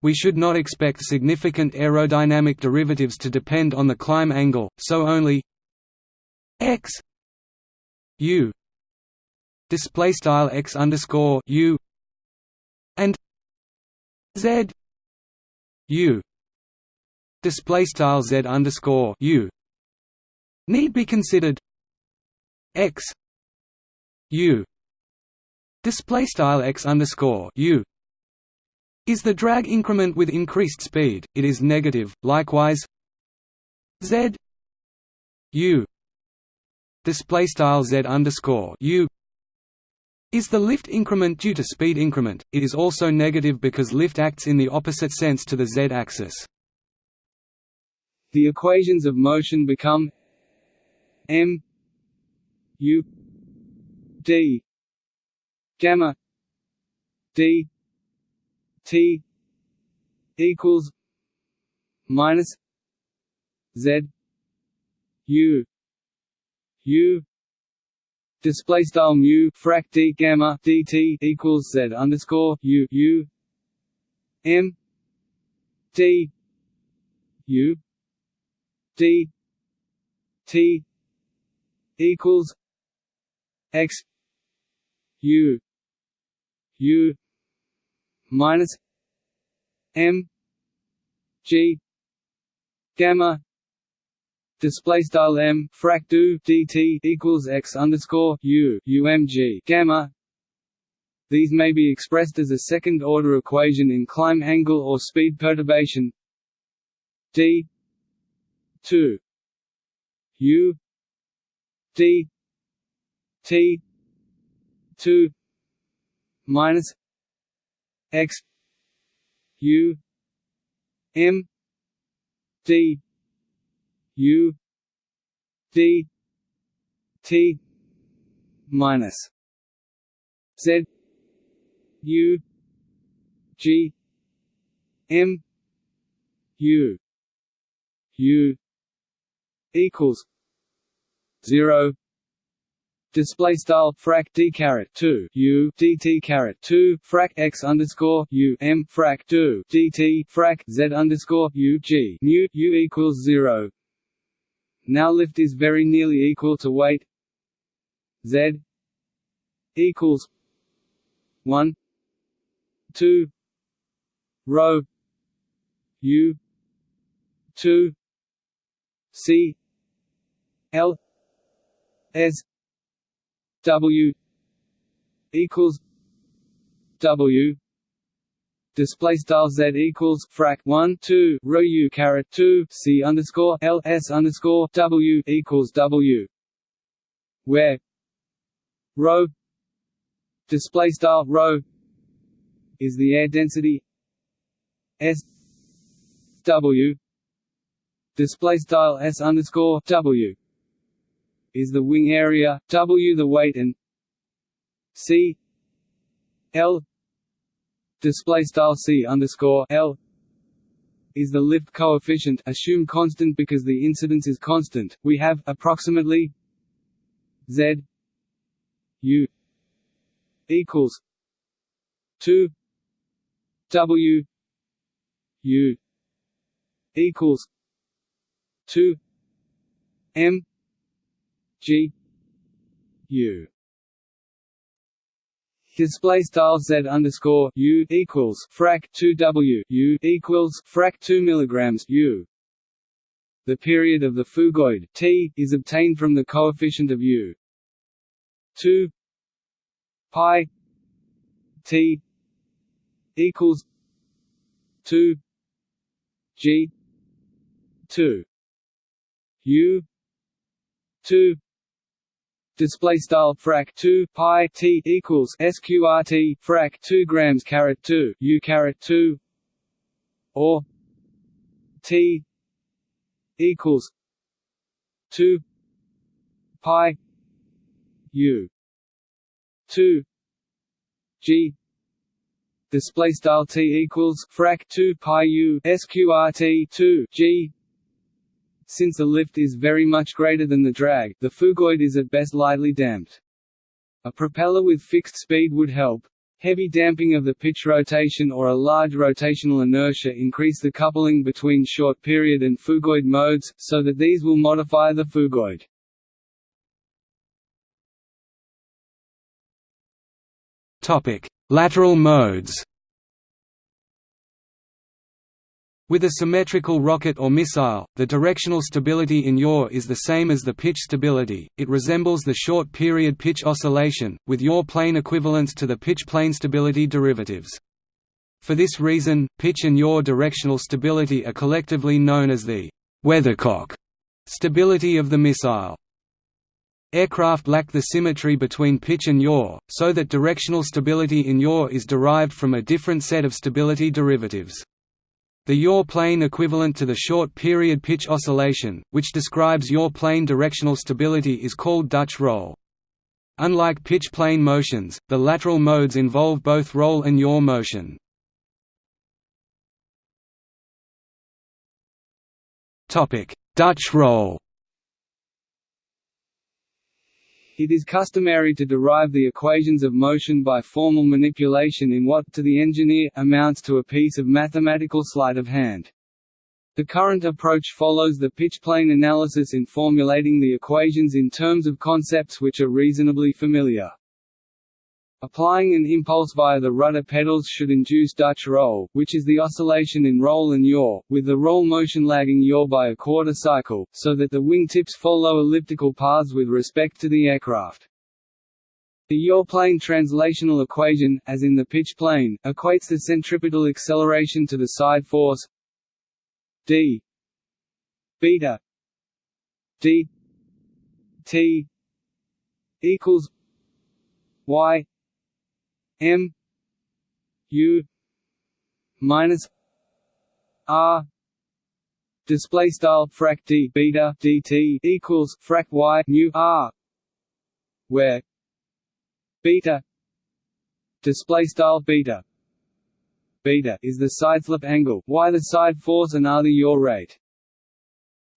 Speaker 2: We should not expect significant aerodynamic derivatives to depend on the climb angle, so only x u display style x underscore u and z u display style z underscore u need be considered x u display style x underscore u is the drag increment with increased speed. It is negative. Likewise z u display style z underscore u is the lift increment due to speed increment. It is also negative because lift acts in the opposite sense to the z-axis.
Speaker 1: The equations of motion become m u d gamma d t equals minus z u u display style mu frac d gamma dt equals z underscore u u m d u d t equals x u u minus m g gamma display style m frac do dt equals x underscore u umg gamma. These may be expressed as a second-order equation in climb angle or speed perturbation. d 2 u d t 2 minus x u m d U D T minus Z U G M U U equals zero. Display style frac d caret 2 u dt caret 2 frac x underscore u m frac 2 dt frac z underscore u g mu u equals 0 now lift is very nearly equal to weight. Z equals one two rho U two C L S W equals W display style z equals frac 1 2 rho u caret 2 c underscore l s underscore w equals w. Where rho display style rho is the air density s w. Display style s underscore w is the wing area w the weight and c l display style c underscore l is the lift coefficient assume constant because the incidence is constant. We have approximately z u equals 2 w u equals 2 m g u display style z underscore u equals frac 2 w u equals frac 2 milligrams u. The period of the phugoid t is obtained from the coefficient of u. 2 pi t equals 2 g 2 u 2 display style frac 2 pi t equals sqrt frac 2 grams caret 2 u caret 2 or t equals 2 pi u. 2 g. Display style t equals frac 2 pi u sqrt 2 g since the lift is very much greater than the drag, the phugoid is at best lightly damped. A propeller with fixed speed would help. Heavy damping of the pitch rotation or a large rotational inertia increase the coupling between short period and phugoid modes, so that these will modify the phugoid.
Speaker 2: Lateral modes With a symmetrical rocket or missile, the directional stability in yaw is the same as the pitch stability, it resembles the short-period pitch oscillation, with yaw plane equivalents to the pitch plane stability derivatives. For this reason, pitch and yaw directional stability are collectively known as the «weathercock» stability of the missile. Aircraft lack the symmetry between pitch and yaw, so that directional stability in yaw is derived from a different set of stability derivatives. The yaw plane equivalent to the short-period pitch oscillation, which describes yaw plane directional stability is called Dutch roll. Unlike pitch plane motions, the lateral modes involve both roll and yaw motion. Dutch roll
Speaker 1: It is customary to derive the equations of motion by formal manipulation in what, to the engineer, amounts to a piece of mathematical sleight of hand. The current approach follows the pitch-plane analysis in formulating the equations in terms of concepts which are reasonably familiar. Applying an impulse via the rudder pedals should induce Dutch roll, which is the oscillation in roll and yaw, with the roll motion lagging yaw by a quarter cycle, so that the wingtips follow elliptical paths with respect to the aircraft. The yaw plane translational equation, as in the pitch plane, equates the centripetal acceleration to the side force d beta d t equals y M U minus R display style frac d beta dt equals frac y mu r where beta display style beta beta is the side slip angle. Y the side force and r the yaw rate.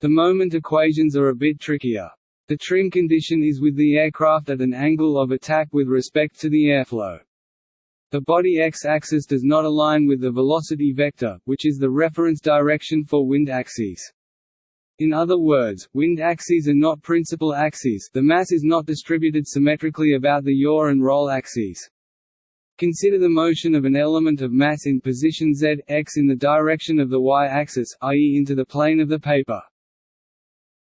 Speaker 1: The moment equations are a bit trickier. The trim condition is with the aircraft at an angle of attack with respect to the airflow the body x-axis does not align with the velocity vector, which is the reference direction for wind axes. In other words, wind axes are not principal axes the mass is not distributed symmetrically about the yaw and roll axes. Consider the motion of an element of mass in position z, x in the direction of the y-axis, i.e. into the plane of the paper.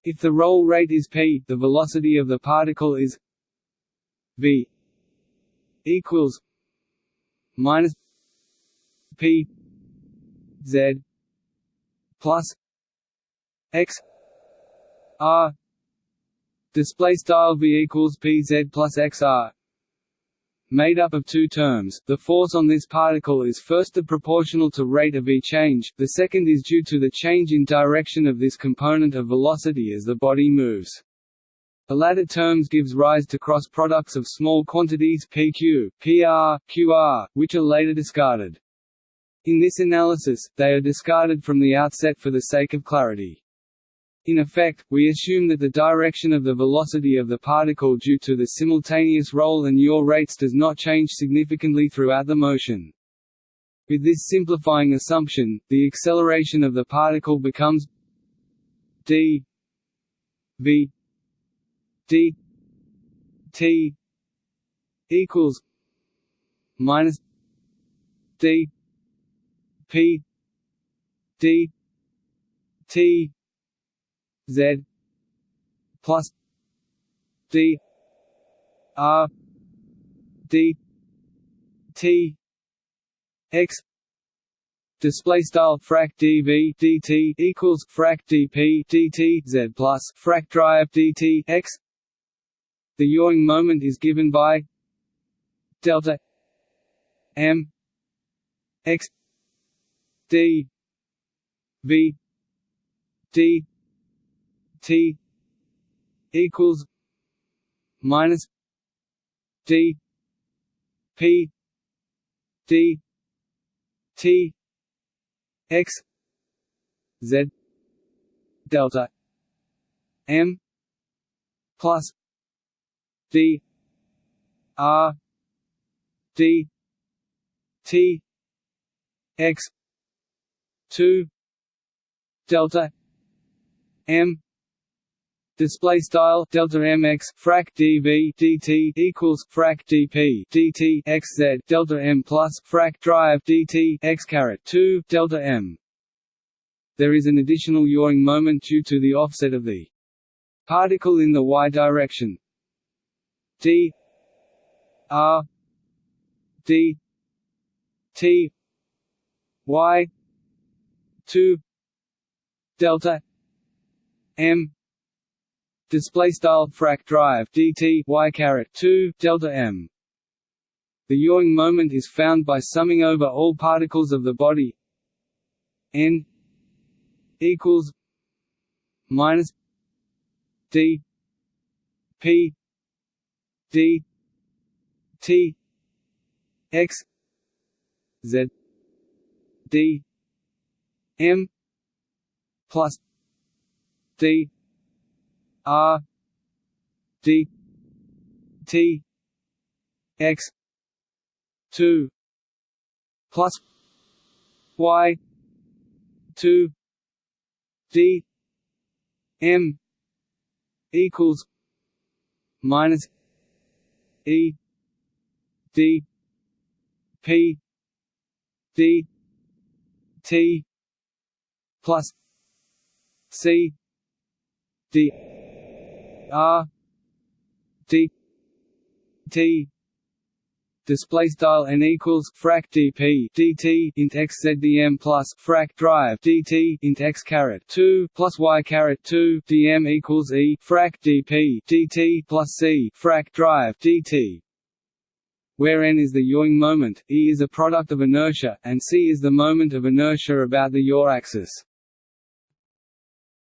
Speaker 1: If the roll rate is p, the velocity of the particle is v equals minus P Z plus X R. Display style V equals PZ plus XR made up of two terms, the force on this particle is first the proportional to rate of V change, the second is due to the change in direction of this component of velocity as the body moves. The latter terms gives rise to cross products of small quantities pq, pr, qr, which are later discarded. In this analysis, they are discarded from the outset for the sake of clarity. In effect, we assume that the direction of the velocity of the particle due to the simultaneous roll and yaw rates does not change significantly throughout the motion. With this simplifying assumption, the acceleration of the particle becomes d v d t equals minus d p d t z plus d r d t x. Display style frac dv dt equals frac dp dt z plus frac drive dt x the yawing moment is given by delta m x d v d t equals minus d p d t x z delta m plus d r d t x 2 delta m Display style delta mx frac dv dt equals frac dp dt delta m plus frac drive dt x caret 2 delta m. There is an additional yawing moment due to the offset of the particle in the y direction, d r d t y 2 delta m display style frac drive dt y caret 2 delta m. The yawing moment is found by summing over all particles of the body n equals minus d p d t x z d m plus d r d t x 2 plus y 2 d m equals minus e d p d t plus c d r d t display style n equals frac dp dt int x plus frac drive dt int x caret 2 plus y caret 2 dm equals e frac dp dt plus c frac drive dt where n is the yawing moment, e is a product of inertia, and c is the moment of inertia about the yaw axis.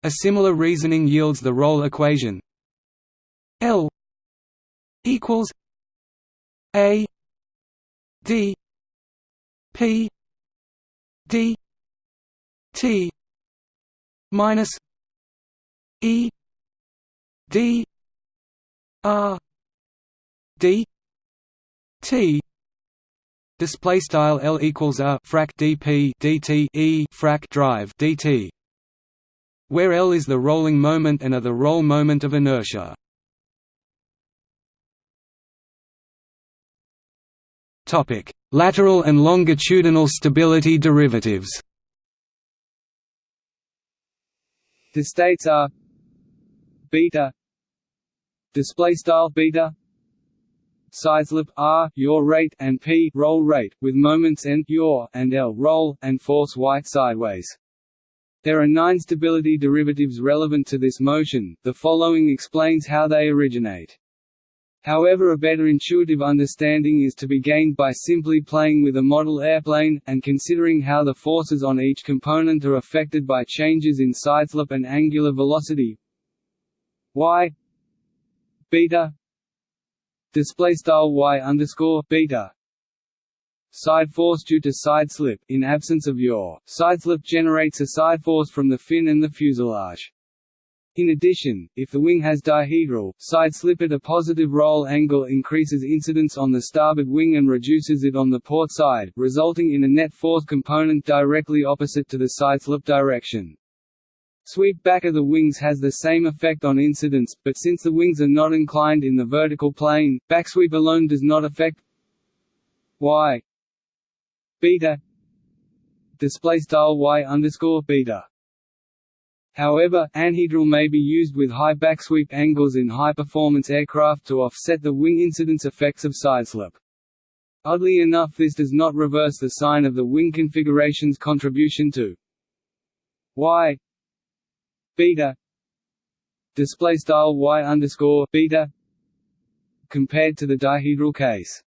Speaker 2: A similar reasoning yields the roll equation L equals A D P D T minus E D R D T. Display style L equals a frac dp dt e frac drive dt where L is the rolling moment and a the roll moment of inertia Topic: Lateral and longitudinal stability derivatives.
Speaker 1: The states are beta display style beta sideslip r yaw rate and p roll rate with moments n yaw and l roll and force y sideways. There are nine stability derivatives relevant to this motion. The following explains how they originate. However a better intuitive understanding is to be gained by simply playing with a model airplane, and considering how the forces on each component are affected by changes in sideslip and angular velocity. Y beta display style y underscore beta side force due to side slip. In absence of yaw side slip generates a side force from the fin and the fuselage in addition, if the wing has dihedral, side slip at a positive roll angle increases incidence on the starboard wing and reduces it on the port side, resulting in a net force component directly opposite to the side slip direction. Sweep back of the wings has the same effect on incidence, but since the wings are not inclined in the vertical plane, backsweep alone does not affect y. Beta. Display style y underscore beta However, anhedral may be used with high backsweep angles in high-performance aircraft to offset the wing incidence effects of sideslip. Oddly enough this does not reverse the sign of the wing configuration's contribution to y beta style y underscore beta compared to the dihedral case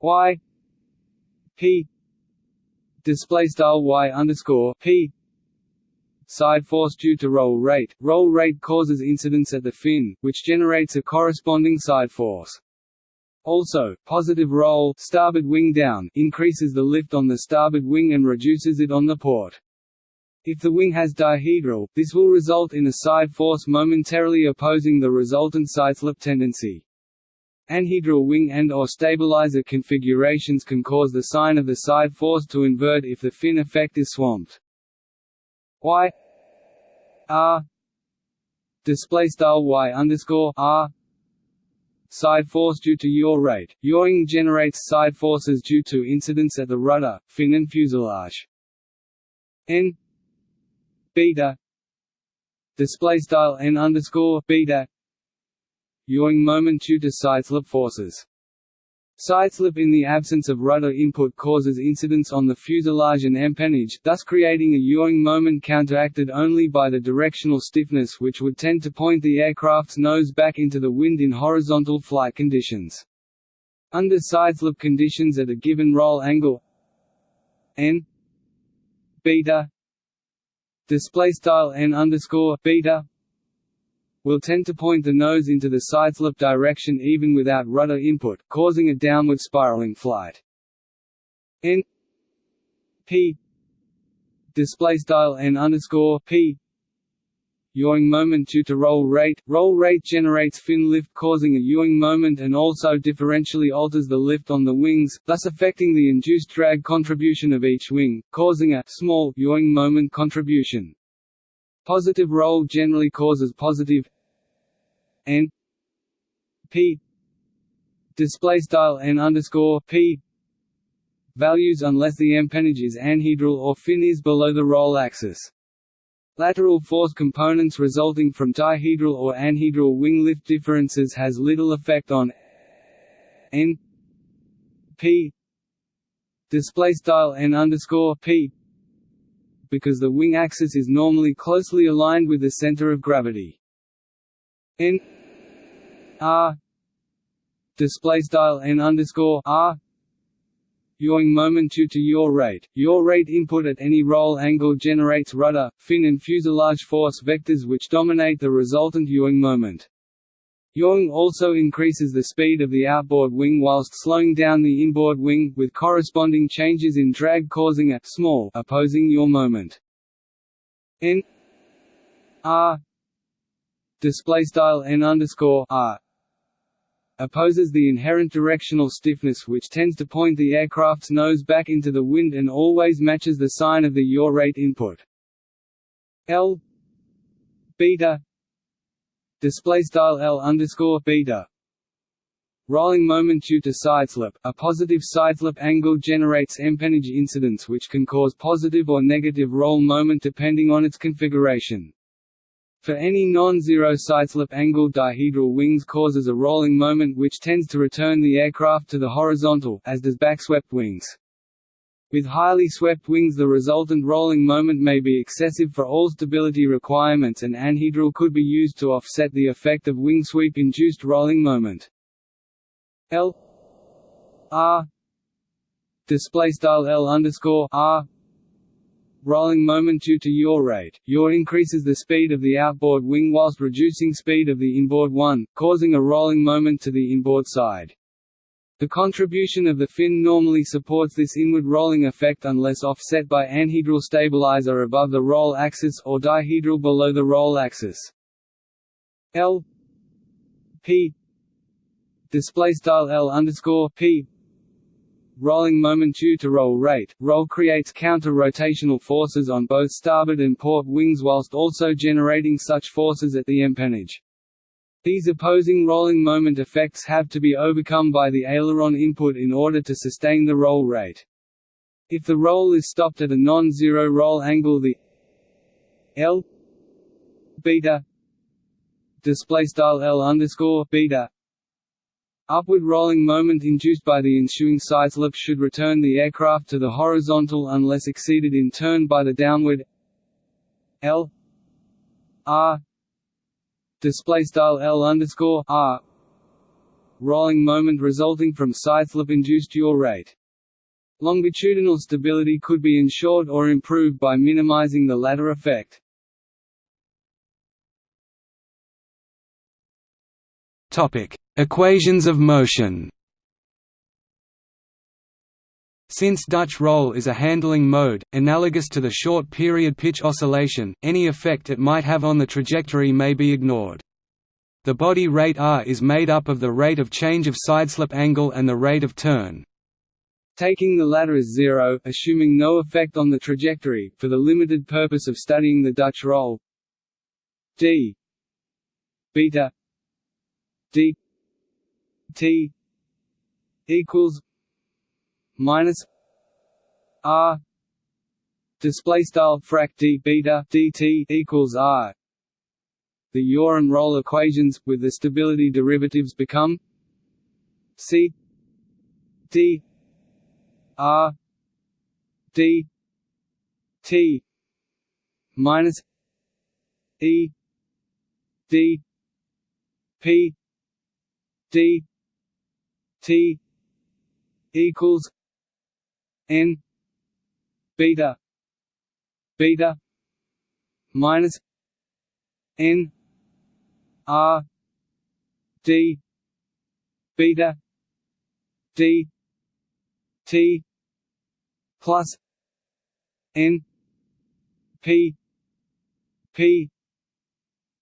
Speaker 1: y p display style y underscore p side force due to roll rate. Roll rate causes incidence at the fin, which generates a corresponding side force. Also, positive roll starboard wing down increases the lift on the starboard wing and reduces it on the port. If the wing has dihedral, this will result in a side force momentarily opposing the resultant sideslip tendency. Anhedral wing and or stabilizer configurations can cause the sign of the side force to invert if the fin effect is swamped y r display style y underscore r side force due to yaw rate. Yawing generates side forces due to incidence at the rudder, fin and fuselage. n beta display style n underscore beta yawing moment due to side slip forces Sideslip in the absence of rudder input causes incidence on the fuselage and empennage, thus creating a yawing moment counteracted only by the directional stiffness which would tend to point the aircraft's nose back into the wind in horizontal flight conditions. Under sideslip conditions at a given roll angle n beta display style n underscore beta will tend to point the nose into the sideslip direction even without rudder input, causing a downward spiraling flight. N P display style n underscore p yawing moment due to roll rate. Roll rate generates fin lift causing a yawing moment and also differentially alters the lift on the wings, thus affecting the induced drag contribution of each wing, causing a small yawing moment contribution. Positive roll generally causes positive n p display style n underscore p values unless the empennage is anhedral or fin is below the roll axis. Lateral force components resulting from dihedral or anhedral wing lift differences has little effect on n p display style n underscore p because the wing axis is normally closely aligned with the center of gravity. n r display style n underscore r Yawing moment due to yaw rate. Yaw rate input at any roll angle generates rudder, fin and fuselage force vectors which dominate the resultant yawing moment. Yawing also increases the speed of the outboard wing whilst slowing down the inboard wing, with corresponding changes in drag causing a small opposing yaw moment. N R display style n underscore r opposes the inherent directional stiffness which tends to point the aircraft's nose back into the wind and always matches the sign of the yaw rate input. L beta display style L underscore beta Rolling moment due to sideslip. A positive sideslip angle generates empennage incidence which can cause positive or negative roll moment depending on its configuration. For any non-zero sideslip angle dihedral wings causes a rolling moment which tends to return the aircraft to the horizontal as does backswept wings. With highly swept wings the resultant rolling moment may be excessive for all stability requirements and anhedral could be used to offset the effect of wing sweep-induced rolling moment. L R display style L underscore R rolling moment due to yaw rate. Yaw increases the speed of the outboard wing whilst reducing speed of the inboard one, causing a rolling moment to the inboard side. The contribution of the fin normally supports this inward rolling effect unless offset by anhedral stabilizer above the roll axis or dihedral below the roll axis. L P display style L underscore P rolling moment due to roll rate. Roll creates counter-rotational forces on both starboard and port wings whilst also generating such forces at the empennage. These opposing rolling moment effects have to be overcome by the aileron input in order to sustain the roll rate. If the roll is stopped at a non-zero roll angle the L beta display style L underscore beta Upward rolling moment induced by the ensuing sideslip should return the aircraft to the horizontal unless exceeded in turn by the downward L R display style L underscore R rolling moment resulting from sideslip induced yaw rate. Longitudinal stability could be ensured or improved by minimizing the latter effect.
Speaker 2: Topic: Equations of motion. Since Dutch roll is a handling mode, analogous to the short-period pitch oscillation, any effect it might have on the trajectory may be ignored. The body rate r is made up of the rate of change of sideslip angle and the rate of turn.
Speaker 1: Taking the latter as zero, assuming no effect on the trajectory, for the limited purpose of studying the Dutch roll d beta d t equals minus r. Display style frac d beta dt equals r. The and roll equations with the stability derivatives become c d r d t minus e d p d t equals n beta beta minus n R D beta D T plus N P P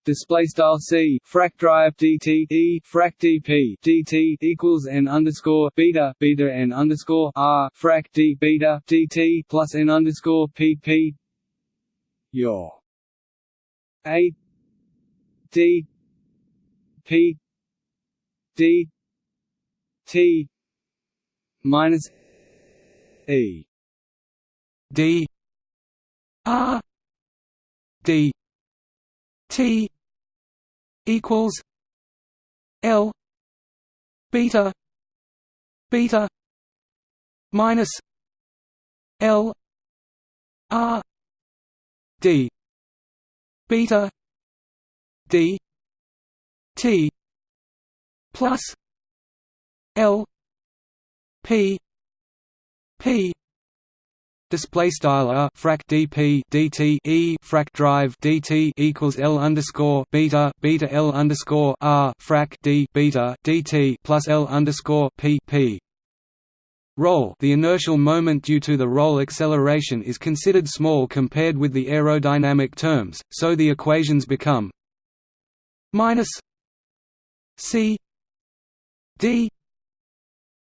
Speaker 1: display style c frac drive dt e frac dp dt equals n underscore beta beta n underscore r frac d beta dt plus n underscore pp your a d p d t minus e.
Speaker 2: D r d t equals L beta beta minus L R D beta D T plus L P P display style frac dp dt e frac drive dt equals l underscore beta beta l underscore r frac d beta dt plus l underscore p p. Roll the inertial moment due to the roll acceleration is considered small compared with the aerodynamic terms, so the equations become minus c d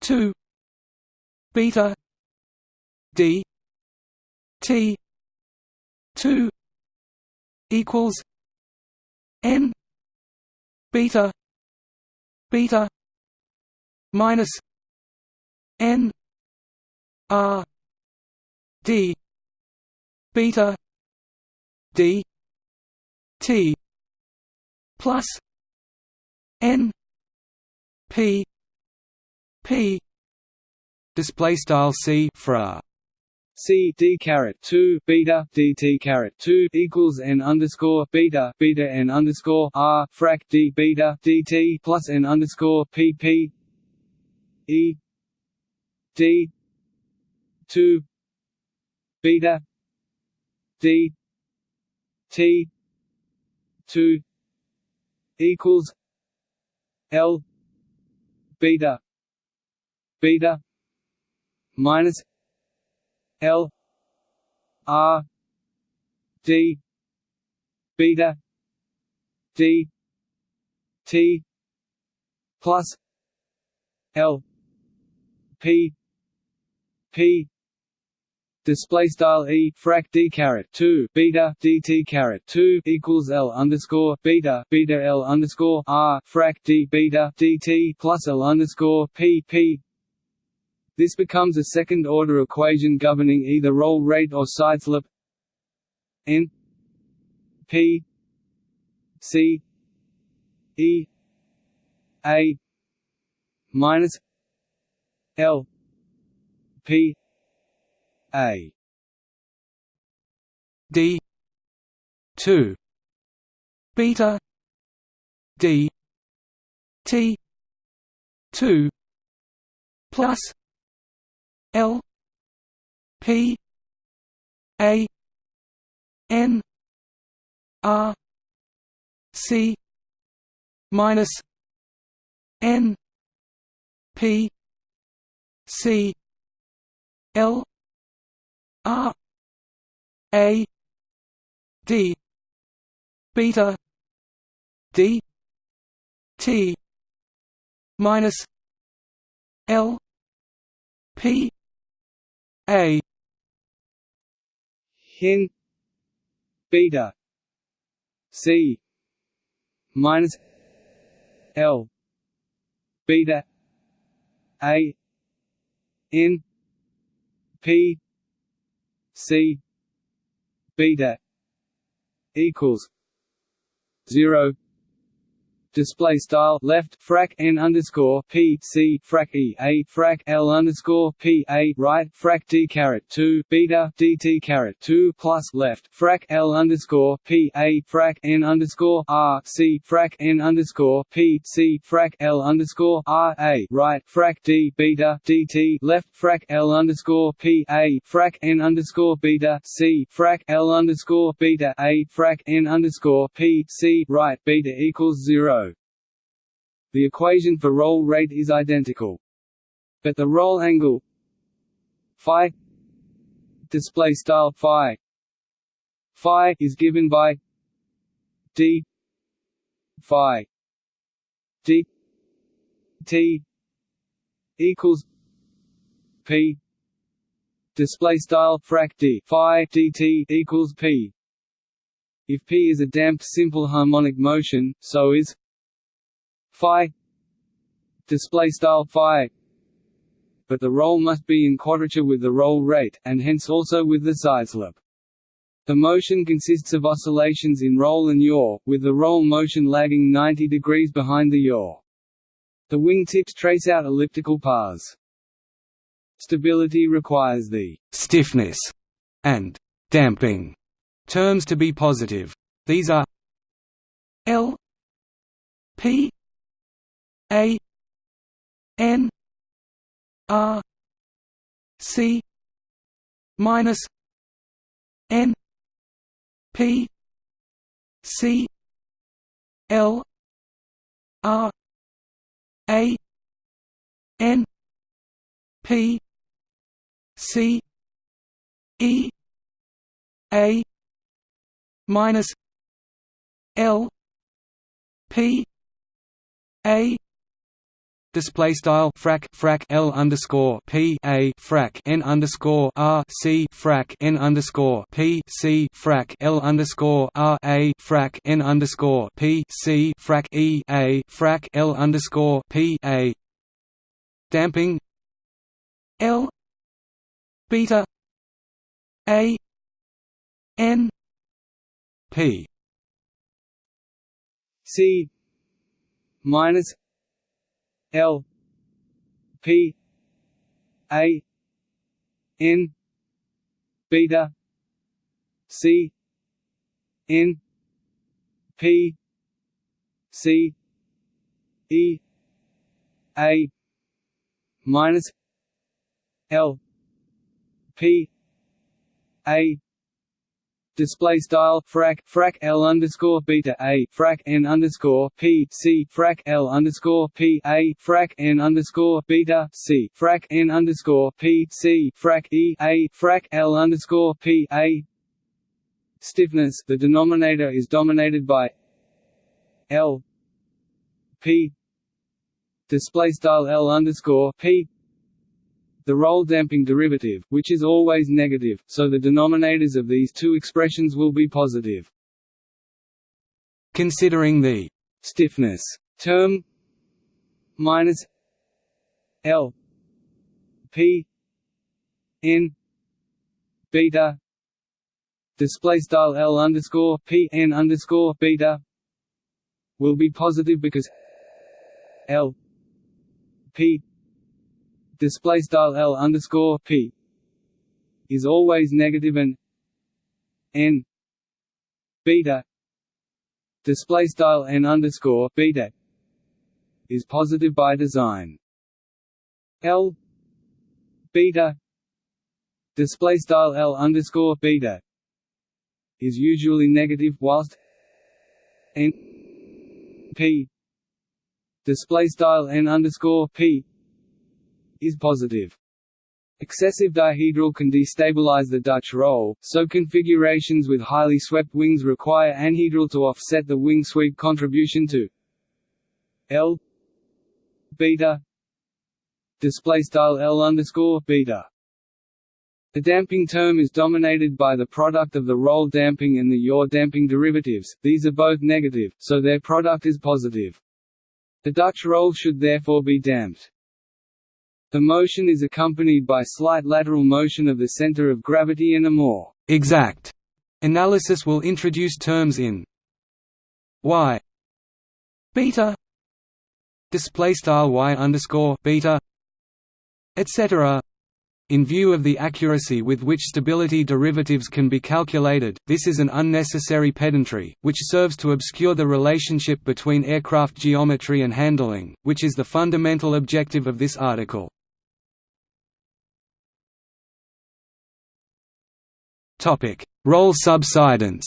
Speaker 2: 2 beta d T two equals N beta beta minus N R D beta D T plus N P P. Display style C fra
Speaker 1: C D caret two beta D T caret two equals N underscore beta beta N underscore R frac D beta D T plus N underscore P P E D two beta D T two equals L beta beta minus L R D beta D T plus L P P display style e frac d caret 2 beta dt caret 2 equals l underscore beta beta l underscore r frac d beta dt plus l underscore p p this becomes a second-order equation governing either roll rate or sideslip n p c e a minus l p a.
Speaker 2: D 2 beta d t 2 plus L P A N R C minus N P C L R A D beta D T minus L P a
Speaker 1: hen beta c minus l beta a n p c beta equals 0 display style left frac n underscore p c frac e a frac l underscore p a right frac d caret two beta dt caret two plus left frac l underscore p a frac n underscore r c frac n underscore p c frac l underscore r a right frac d beta dt left frac l underscore p a frac n underscore beta c frac l underscore beta a frac n underscore p c right beta equals zero the equation for roll rate is identical. But the roll angle phi display style phi phi is given by d phi d t equals p display style frac d phi dt equals p if p is a damped simple harmonic motion so is phi display style phi but the roll must be in quadrature with the roll rate, and hence also with the sideslip. The motion consists of oscillations in roll and yaw, with the roll motion lagging 90 degrees behind the yaw. The wing tips trace out elliptical paths. Stability requires the
Speaker 2: stiffness and damping terms to be positive. These are L P a N R C minus N P C L R A N P C E A minus L P A display style frac frac L underscore P a frac N underscore R C frac N underscore P C frac L underscore R a frac N underscore P C frac E a frac L underscore P a. Damping. L. Beta. A. N. P.
Speaker 1: C. Minus L P A N beta C N P C E A minus L P A display style frac frac L underscore beta a frac N underscore P C frac L underscore P a frac N underscore beta C frac N underscore P C frac E a frac L underscore P a. Stiffness the denominator is dominated by L P. Display style L underscore P the roll damping derivative, which is always negative, so the denominators of these two expressions will be positive.
Speaker 2: Considering the
Speaker 1: stiffness term minus L P N beta display style L underscore P N underscore beta will be positive because L P display style L underscore P is always negative and N beta display style N underscore beta is positive by design. L beta display style L underscore beta is usually negative whilst N P display style N underscore P is positive. Excessive dihedral can destabilize the Dutch roll, so configurations with highly swept wings require anhedral to offset the wing sweep contribution to L beta display style L underscore beta. The damping term is dominated by the product of the roll damping and the yaw damping derivatives, these are both negative, so their product is positive. The Dutch roll should therefore be damped. The motion is accompanied by slight lateral motion of the center of gravity and a more
Speaker 2: exact analysis will introduce terms in y beta display style y underscore beta etc. In view of the accuracy with which stability derivatives can be calculated, this is an unnecessary pedantry, which serves to obscure the relationship between aircraft geometry and handling, which is the fundamental objective of this article. Roll subsidence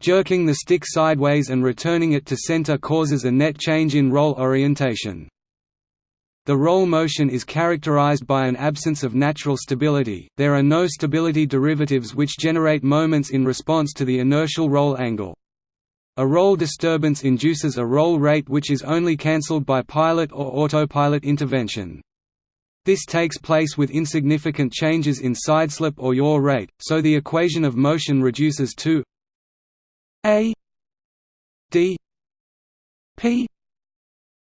Speaker 2: Jerking the stick sideways and returning it to center causes a net change in roll orientation. The roll motion is characterized by an absence of natural stability, there are no stability derivatives which generate moments in response to the inertial roll angle. A roll disturbance induces a roll rate which is only cancelled by pilot or autopilot intervention. This takes place with insignificant changes in sideslip or yaw rate, so the equation of motion reduces to a d p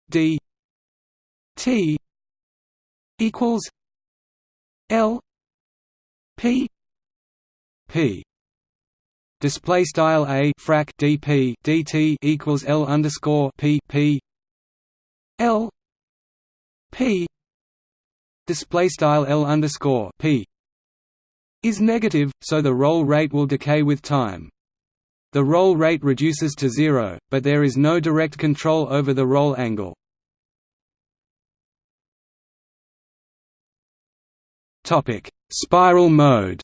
Speaker 2: d T equals L P P. Display style a frac dp dt equals l underscore p p l p display style l underscore p is negative, so the roll rate will decay with time. The roll rate reduces to zero, but there is no direct control over the roll angle. Topic: Spiral mode.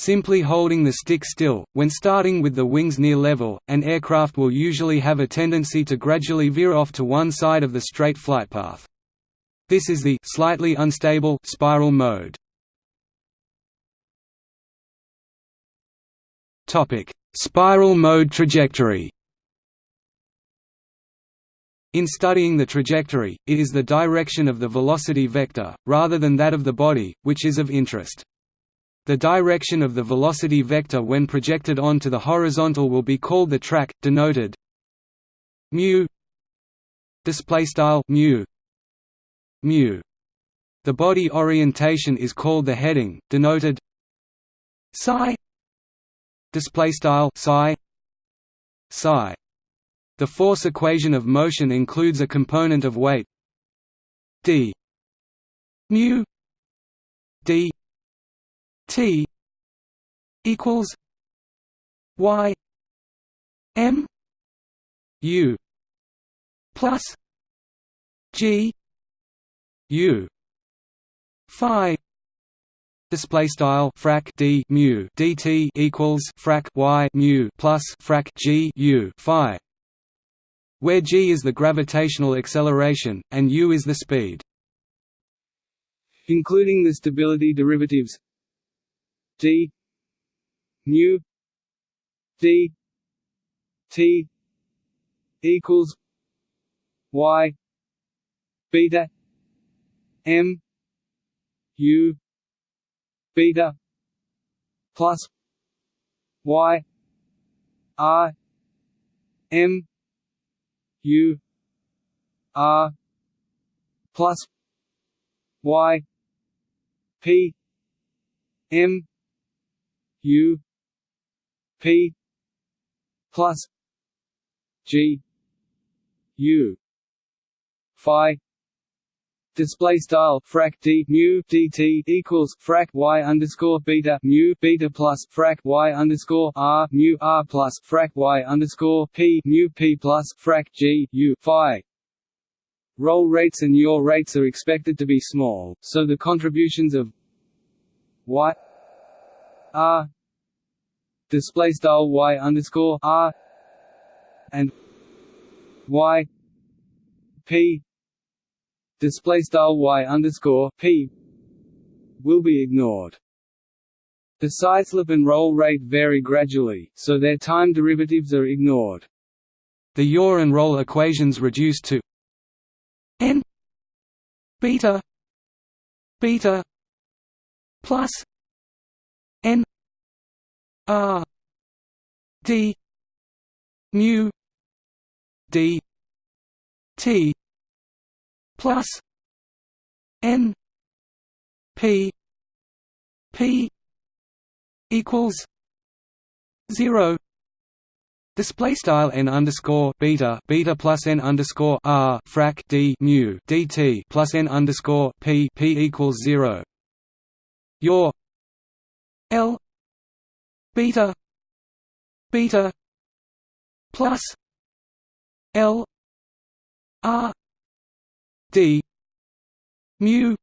Speaker 2: Simply holding the stick still, when starting with the wings near level, an aircraft will usually have a tendency to gradually veer off to one side of the straight flight path. This is the slightly unstable spiral mode. Topic: Spiral mode trajectory. In studying the trajectory, it is the direction of the velocity vector, rather than that of the body, which is of interest. The direction of the velocity vector when projected onto the horizontal will be called the track, denoted mu display style mu mu. The body orientation is called the heading denoted psi display style psi psi. The force equation of motion includes a component of weight d mu d t equals y m u plus g u phi display style frac d mu dt equals frac y mu plus frac g u phi where g is the gravitational acceleration, and u is the speed.
Speaker 1: Including the stability derivatives d. Mu d. T. equals y. Beta. M. U. Beta. Plus y. R. M. U. R. Plus Y. P. M U P plus G U Phi display style frac d mu dt equals frac y underscore beta mu beta plus frac y underscore r mu r plus frac y underscore p mu p plus frac g u phi. Roll rates and yaw rates are expected to be small, so the contributions of y r display style y underscore r and y p display style y underscore p will be ignored. The sideslip and roll rate vary gradually, so their time derivatives are ignored.
Speaker 2: The yaw and roll equations reduce to n beta beta plus n r d mu d t plus N P P equals zero Display style n underscore beta beta plus n underscore r frac d mu dt plus n underscore p p equals zero. Your L beta. Beta. Plus. L. R D. Mu.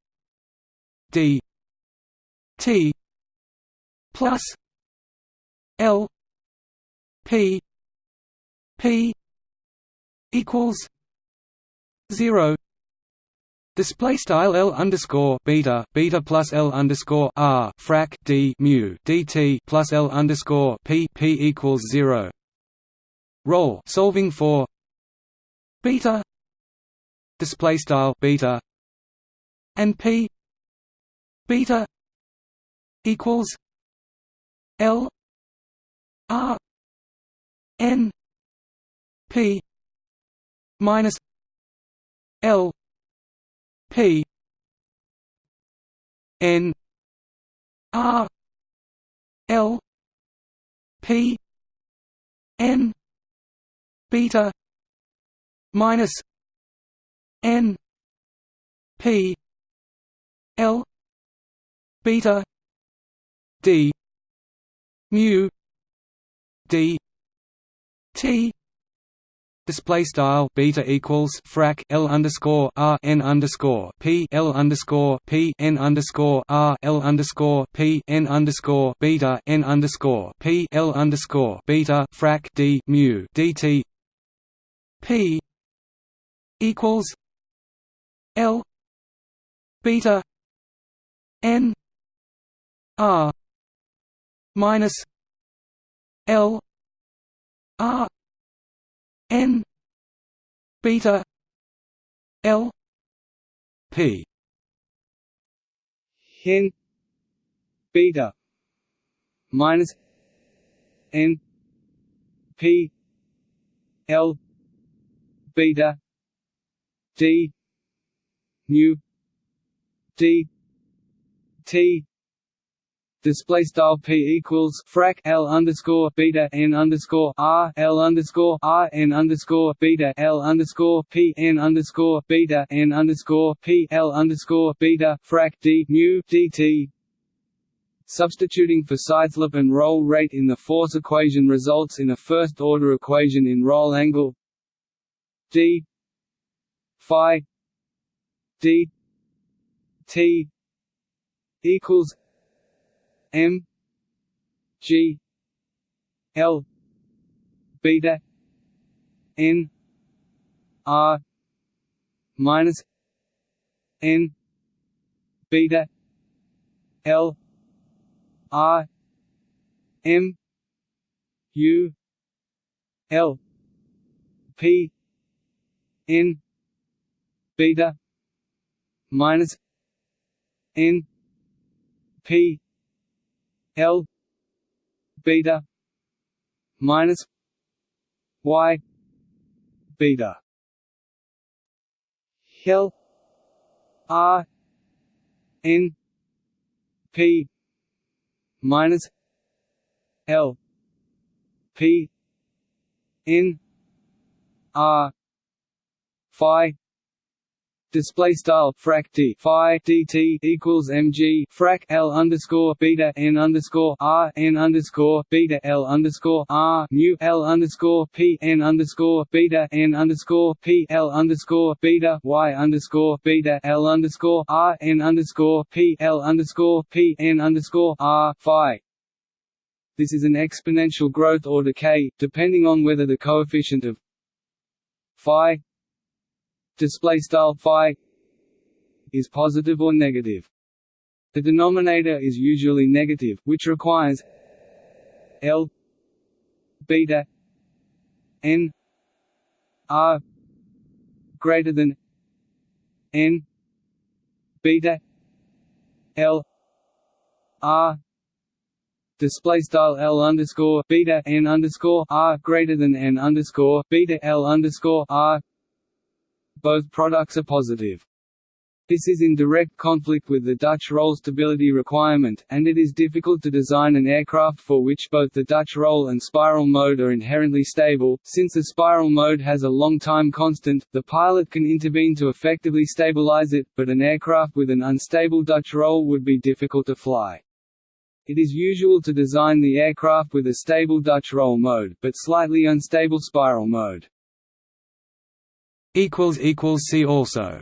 Speaker 2: D. T. Plus. L. P. P. Equals. Zero Display style L underscore beta beta plus L underscore R frac D mu DT plus L underscore P P equals zero. Roll solving for beta display style beta and P beta equals L R N P minus L P N R L P N beta minus N P L beta D mu D T Display style beta equals frac L underscore R N underscore P L underscore P N underscore R L underscore P N underscore beta N underscore P L underscore beta frac D mu DT. P equals L beta N R minus L R N beta L P
Speaker 1: N beta minus N P L beta D mu D T display style p equals frac l underscore beta n underscore r l underscore r n underscore beta l underscore p n underscore beta n underscore p l underscore beta frac d mu dt. Substituting for sideslip and roll rate in the force equation results in a first-order equation in roll angle d phi d t equals M G L beta N R minus N beta L R M U L P N beta minus N P L beta minus Y beta. L R N P minus L P N R Phi display style frac d phi dt equals mg frac l underscore beta n underscore r n underscore beta l underscore r mu l underscore p n underscore beta n underscore p l underscore beta y underscore beta l underscore r n underscore p l underscore p n underscore r phi. This is an exponential growth or decay, depending on whether the coefficient of phi display style phi is positive or negative. The denominator is usually negative, which requires L beta n r greater than n beta L r display style L underscore beta n underscore r greater than n underscore beta L underscore r both products are positive. This is in direct conflict with the Dutch roll stability requirement, and it is difficult to design an aircraft for which both the Dutch roll and spiral mode are inherently stable. Since the spiral mode has a long time constant, the pilot can intervene to effectively stabilize it, but an aircraft with an unstable Dutch roll would be difficult to fly. It is usual to design the aircraft with a stable Dutch roll mode, but slightly unstable spiral mode.
Speaker 2: See also